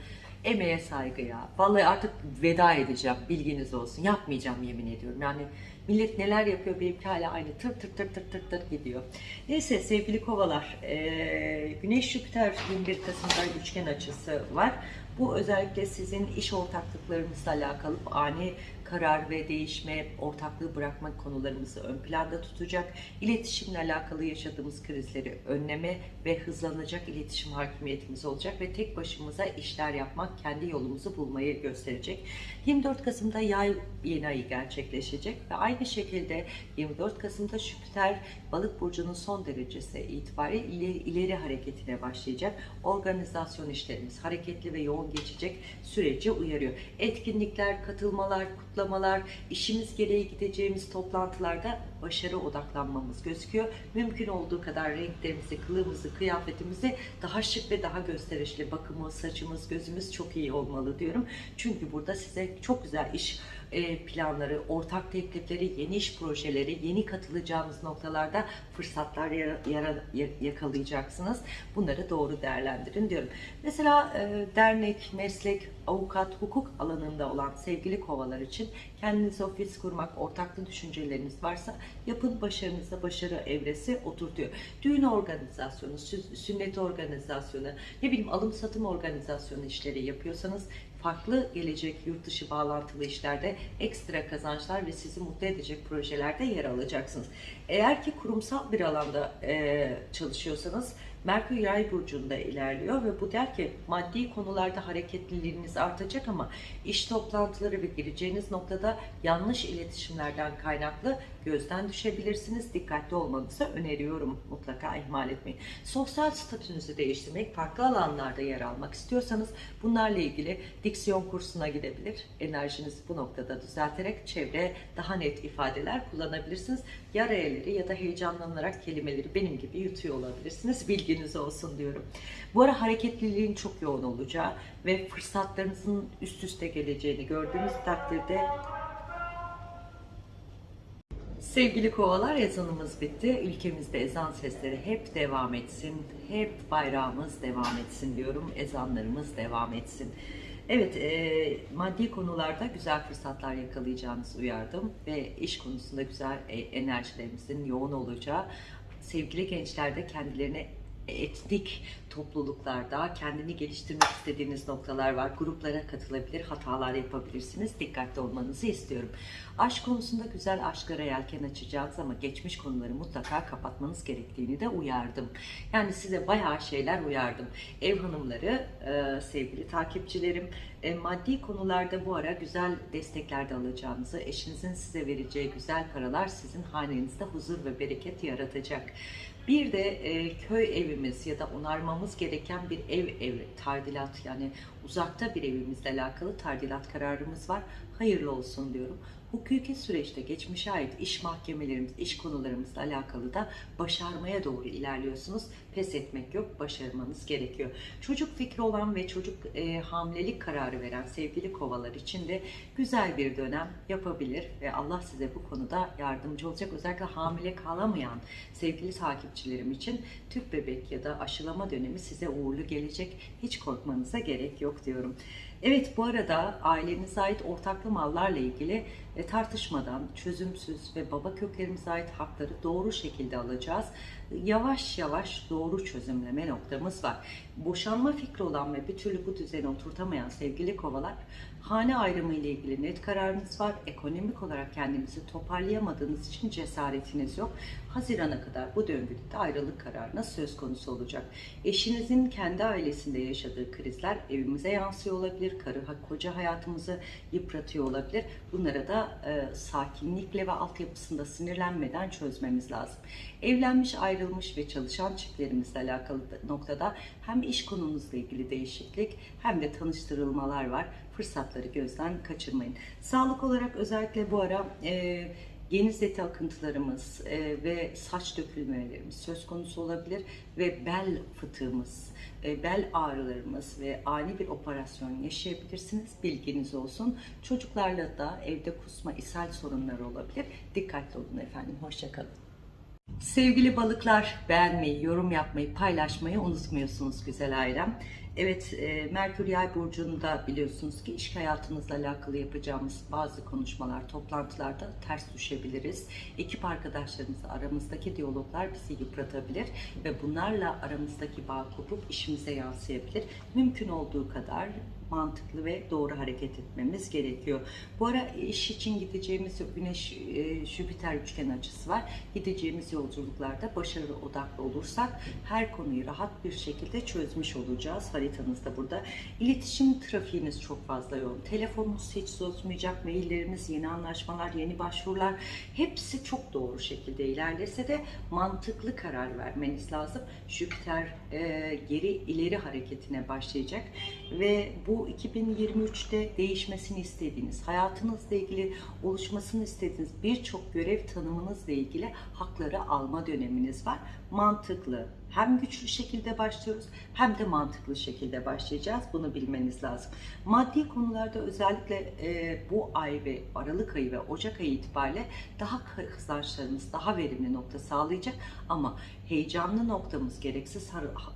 Emeğe saygı ya. Vallahi artık veda edeceğim. Bilginiz olsun. Yapmayacağım yemin ediyorum. Yani millet neler yapıyor benimki hala aynı tır tır tır tır tır tır gidiyor. Neyse sevgili kovalar. eee, Güneş Jüpiter 21 Kasım'da üçgen açısı var. Bu özellikle sizin iş ortaklıklarınızla alakalı ani karar ve değişme, ortaklığı bırakma konularımızı ön planda tutacak. İletişimle alakalı yaşadığımız krizleri önleme ve hızlanacak iletişim hakimiyetimiz olacak ve tek başımıza işler yapmak kendi yolumuzu bulmayı gösterecek. 24 Kasım'da yay yeni ayı gerçekleşecek ve aynı şekilde 24 Kasım'da Jüpiter balık burcunun son derecesi itibariyle ileri, ileri hareketine başlayacak. Organizasyon işlerimiz hareketli ve yoğun geçecek süreci uyarıyor. Etkinlikler, katılmalar, kutlamalar, işimiz gereği gideceğimiz toplantılarda başarı odaklanmamız gözüküyor. Mümkün olduğu kadar renklerimizi, kılığımızı, kıyafetimizi daha şık ve daha gösterişli bakımı, saçımız, gözümüz çok iyi olmalı diyorum. Çünkü burada size çok güzel iş planları, ortak teklifleri, yeni iş projeleri, yeni katılacağınız noktalarda fırsatlar yakalayacaksınız. Bunları doğru değerlendirin diyorum. Mesela e, dernek, meslek, avukat, hukuk alanında olan sevgili kovalar için kendiniz ofis kurmak, ortaklı düşünceleriniz varsa yapın başarınıza başarı evresi oturtuyor. Düğün organizasyonu, sü- sünnet organizasyonu, ne bileyim alım satım organizasyonu işleri yapıyorsanız farklı gelecek yurt dışı bağlantılı işlerde ekstra kazançlar ve sizi mutlu edecek projelerde yer alacaksınız. Eğer ki kurumsal bir alanda e, çalışıyorsanız Merkür Yay burcunda ilerliyor ve bu der ki maddi konularda hareketliliğiniz artacak ama iş toplantıları ve gireceğiniz noktada yanlış iletişimlerden kaynaklı gözden düşebilirsiniz. Dikkatli olmanızı öneriyorum. Mutlaka ihmal etmeyin. Sosyal statünüzü değiştirmek, farklı alanlarda yer almak istiyorsanız bunlarla ilgili diksiyon kursuna gidebilir. Enerjinizi bu noktada düzelterek çevre daha net ifadeler kullanabilirsiniz. Ya ya da heyecanlanarak kelimeleri benim gibi yutuyor olabilirsiniz. Bilginiz olsun diyorum. Bu ara hareketliliğin çok yoğun olacağı ve fırsatlarınızın üst üste geleceğini gördüğünüz takdirde Sevgili kovalar ezanımız bitti. Ülkemizde ezan sesleri hep devam etsin. Hep bayrağımız devam etsin diyorum. Ezanlarımız devam etsin. Evet, e, maddi konularda güzel fırsatlar yakalayacağınızı uyardım ve iş konusunda güzel e, enerjilerinizin yoğun olacağı, sevgili gençler de kendilerine etnik topluluklarda kendini geliştirmek istediğiniz noktalar var. Gruplara katılabilir, hatalar yapabilirsiniz. Dikkatli olmanızı istiyorum. Aşk konusunda güzel aşklara yelken açacağınız ama geçmiş konuları mutlaka kapatmanız gerektiğini de uyardım. Yani size bayağı şeyler uyardım. Ev hanımları, e, sevgili takipçilerim, e, maddi konularda bu ara güzel destekler de alacağınızı, eşinizin size vereceği güzel paralar sizin hanenizde huzur ve bereket yaratacak. Bir de e, köy evimiz ya da onarmamız gereken bir ev ev tadilat yani uzakta bir evimizle alakalı tadilat kararımız var. Hayırlı olsun diyorum. Hukuki süreçte geçmişe ait iş mahkemelerimiz, iş konularımızla alakalı da başarmaya doğru ilerliyorsunuz. Pes etmek yok, başarmanız gerekiyor. Çocuk fikri olan ve çocuk e, hamilelik kararı veren sevgili kovalar için de güzel bir dönem yapabilir ve Allah size bu konuda yardımcı olacak. Özellikle hamile kalamayan sevgili takipçilerim için tüp bebek ya da aşılama dönemi size uğurlu gelecek. Hiç korkmanıza gerek yok diyorum. Evet bu arada ailenize ait ortaklı mallarla ilgili e, tartışmadan çözümsüz ve baba köklerimize ait hakları doğru şekilde alacağız. Yavaş yavaş doğru çözümleme noktamız var. Boşanma fikri olan ve bir türlü bu düzeni oturtamayan sevgili kovalar hane ayrımı ile ilgili net kararınız var. Ekonomik olarak kendinizi toparlayamadığınız için cesaretiniz yok. Hazirana kadar bu döngüde de ayrılık kararına söz konusu olacak. Eşinizin kendi ailesinde yaşadığı krizler evimize yansıyor olabilir. Karı koca hayatımızı yıpratıyor olabilir. Bunlara da e, sakinlikle ve altyapısında sinirlenmeden çözmemiz lazım. Evlenmiş, ayrılmış ve çalışan çiftlerimizle alakalı noktada hem iş konunuzla ilgili değişiklik hem de tanıştırılmalar var. Fırsatları gözden kaçırmayın. Sağlık olarak özellikle bu ara e, geniz eti akıntılarımız e, ve saç dökülmelerimiz söz konusu olabilir ve bel fıtığımız, e, bel ağrılarımız ve ani bir operasyon yaşayabilirsiniz. Bilginiz olsun. Çocuklarla da evde kusma, ishal sorunları olabilir. Dikkatli olun efendim. Hoşçakalın. Sevgili balıklar beğenmeyi, yorum yapmayı, paylaşmayı unutmuyorsunuz güzel ailem. Evet, e, Merkür Yay burcunda biliyorsunuz ki iş hayatınızla alakalı yapacağımız bazı konuşmalar, toplantılarda ters düşebiliriz. Ekip arkadaşlarımızla aramızdaki diyaloglar bizi yıpratabilir ve bunlarla aramızdaki bağ kopup işimize yansıyabilir. Mümkün olduğu kadar mantıklı ve doğru hareket etmemiz gerekiyor. Bu ara iş için gideceğimiz Güneş e, üçgen açısı var. Gideceğimiz yolculuklarda başarılı odaklı olursak her konuyu rahat bir şekilde çözmüş olacağız. Haritanızda burada. İletişim trafiğiniz çok fazla yoğun. Telefonunuz hiç susmayacak. Maillerimiz, yeni anlaşmalar, yeni başvurular hepsi çok doğru şekilde ilerlese de mantıklı karar vermeniz lazım. Jüpiter e, geri ileri hareketine başlayacak ve bu 2023'te değişmesini istediğiniz, hayatınızla ilgili oluşmasını istediğiniz birçok görev tanımınızla ilgili hakları alma döneminiz var. Mantıklı, hem güçlü şekilde başlıyoruz hem de mantıklı şekilde başlayacağız. Bunu bilmeniz lazım. Maddi konularda özellikle e, bu ay ve Aralık ayı ve Ocak ayı itibariyle daha kazançlarımız daha verimli nokta sağlayacak ama heyecanlı noktamız gereksiz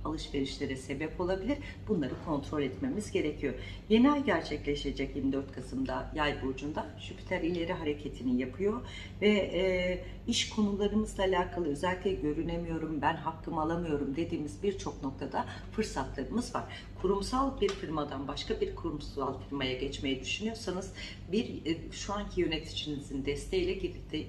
alışverişlere sebep olabilir. Bunları kontrol etmemiz gerekiyor. Yeni ay gerçekleşecek 24 Kasım'da Yay burcunda Jüpiter ileri hareketini yapıyor ve e, iş konularımızla alakalı özellikle görünemiyorum, ben hakkımı alamıyorum dediğimiz birçok noktada fırsatlarımız var. Kurumsal bir firmadan başka bir kurumsal firmaya geçmeyi düşünüyorsanız bir e, şu anki yöneticinizin desteğiyle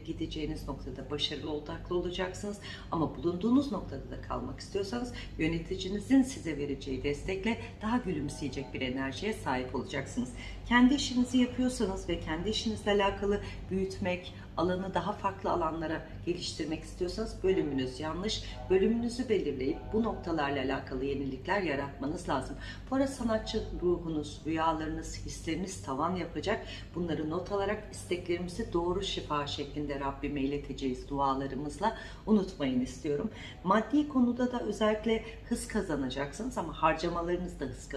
gideceğiniz noktada başarılı odaklı olacaksınız. Ama bulunduğunuz noktada da kalmak istiyorsanız yöneticinizin size vereceği destekle daha gülümseyecek bir enerjiye sahip olacaksınız. Kendi işinizi yapıyorsanız ve kendi işinizle alakalı büyütmek, alanı daha farklı alanlara geliştirmek istiyorsanız bölümünüz yanlış. Bölümünüzü belirleyip bu noktalarla alakalı yenilikler yaratmanız lazım. Bu ara sanatçı ruhunuz, rüyalarınız, hisleriniz tavan yapacak. Bunları not alarak isteklerimizi doğru şifa şeklinde Rabbime ileteceğiz dualarımızla. Unutmayın istiyorum. Maddi konuda da özellikle hız kazanacaksınız ama harcamalarınız da hız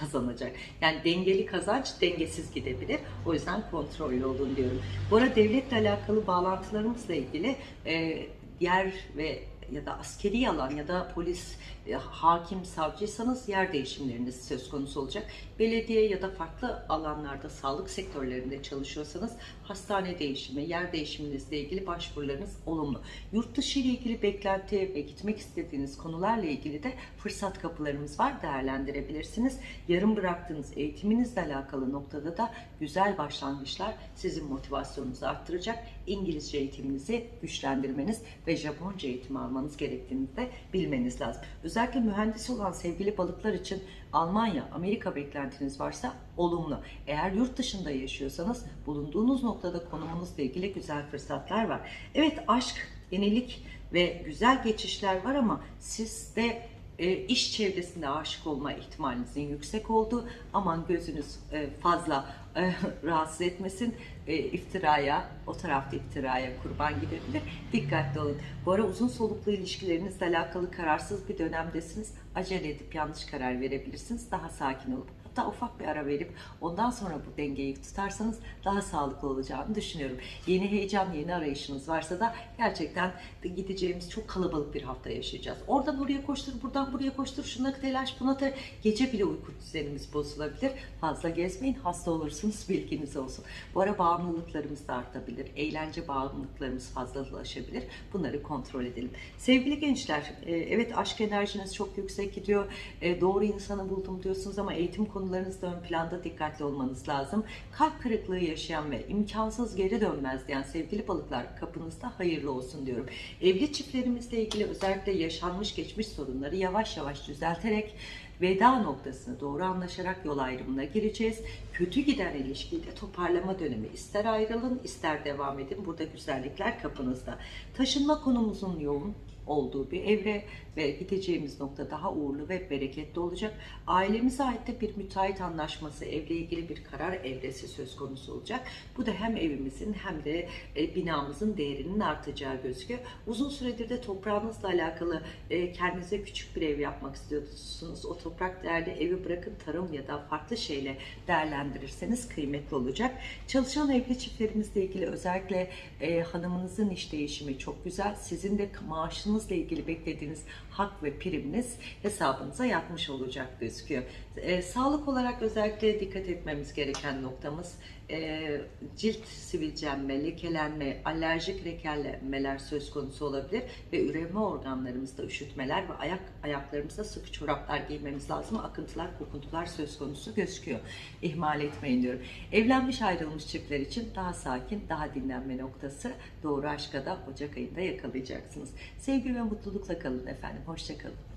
kazanacak. Yani dengeli kazanç dengesiz gidebilir. O yüzden kontrollü olun diyorum. Bu ara devletle alakalı bağlantılarımızla ilgili e, yer ve ya da askeri alan ya da polis, hakim, savcıysanız yer değişimleriniz söz konusu olacak. Belediye ya da farklı alanlarda sağlık sektörlerinde çalışıyorsanız hastane değişimi, yer değişiminizle ilgili başvurularınız olumlu. Yurt dışı ile ilgili beklenti ve gitmek istediğiniz konularla ilgili de fırsat kapılarımız var değerlendirebilirsiniz. Yarım bıraktığınız eğitiminizle alakalı noktada da güzel başlangıçlar sizin motivasyonunuzu arttıracak. İngilizce eğitiminizi güçlendirmeniz ve Japonca eğitimi almanız gerektiğini de bilmeniz lazım. Özellikle mühendis olan sevgili balıklar için Almanya, Amerika beklentiniz varsa olumlu. Eğer yurt dışında yaşıyorsanız bulunduğunuz noktada konumunuzla ilgili güzel fırsatlar var. Evet aşk, yenilik ve güzel geçişler var ama sizde e, iş çevresinde aşık olma ihtimalinizin yüksek olduğu aman gözünüz e, fazla rahatsız etmesin. E, iftiraya o tarafta iftiraya kurban gidebilir. Dikkatli olun. Bu ara uzun soluklu ilişkilerinizle alakalı kararsız bir dönemdesiniz. Acele edip yanlış karar verebilirsiniz. Daha sakin olup hatta ufak bir ara verip ondan sonra bu dengeyi tutarsanız daha sağlıklı olacağını düşünüyorum. Yeni heyecan, yeni arayışınız varsa da gerçekten de gideceğimiz çok kalabalık bir hafta yaşayacağız. Oradan oraya koştur, buradan buraya koştur, şuna telaş, buna telaş. Gece bile uyku düzenimiz bozulabilir. Fazla gezmeyin, hasta olursunuz bilginiz olsun. Bu ara bağımlılıklarımız da artabilir. Eğlence bağımlılıklarımız fazlalaşabilir. Bunları kontrol edelim. Sevgili gençler, e, evet aşk enerjiniz çok yüksek gidiyor. E, Doğru insanı buldum diyorsunuz ama eğitim konularınızda ön planda dikkatli olmanız lazım. Kalp kırıklığı yaşayan ve imkansız geri dönmez diyen sevgili balıklar kapınızda hayırlı olsun diyorum. Evli çiftlerimizle ilgili özellikle yaşanmış geçmiş sorunları yavaş yavaş düzelterek veda noktasına doğru anlaşarak yol ayrımına gireceğiz. Kötü giden ilişkide toparlama dönemi ister ayrılın ister devam edin. Burada güzellikler kapınızda. Taşınma konumuzun yoğun olduğu bir evre ve gideceğimiz nokta daha uğurlu ve bereketli olacak. Ailemize ait de bir müteahhit anlaşması, evle ilgili bir karar evresi söz konusu olacak. Bu da hem evimizin hem de e, binamızın değerinin artacağı gözüküyor. Uzun süredir de toprağınızla alakalı e, kendinize küçük bir ev yapmak istiyorsunuz. O toprak değerli evi bırakın tarım ya da farklı şeyle değerlendirirseniz kıymetli olacak. Çalışan evli çiftlerimizle ilgili özellikle e, hanımınızın iş değişimi çok güzel. Sizin de maaşınızla ilgili beklediğiniz hak ve priminiz hesabınıza yatmış olacak gözüküyor. E, sağlık olarak özellikle dikkat etmemiz gereken noktamız e, cilt sivilcenme, lekelenme, alerjik lekelenmeler söz konusu olabilir ve üreme organlarımızda üşütmeler ve ayak ayaklarımızda sıkı çoraplar giymemiz lazım. Akıntılar, kokuntular söz konusu gözüküyor. İhmal etmeyin diyorum. Evlenmiş ayrılmış çiftler için daha sakin, daha dinlenme noktası doğru aşka da Ocak ayında yakalayacaksınız. Sevgi ve mutlulukla kalın efendim. Hoşçakalın.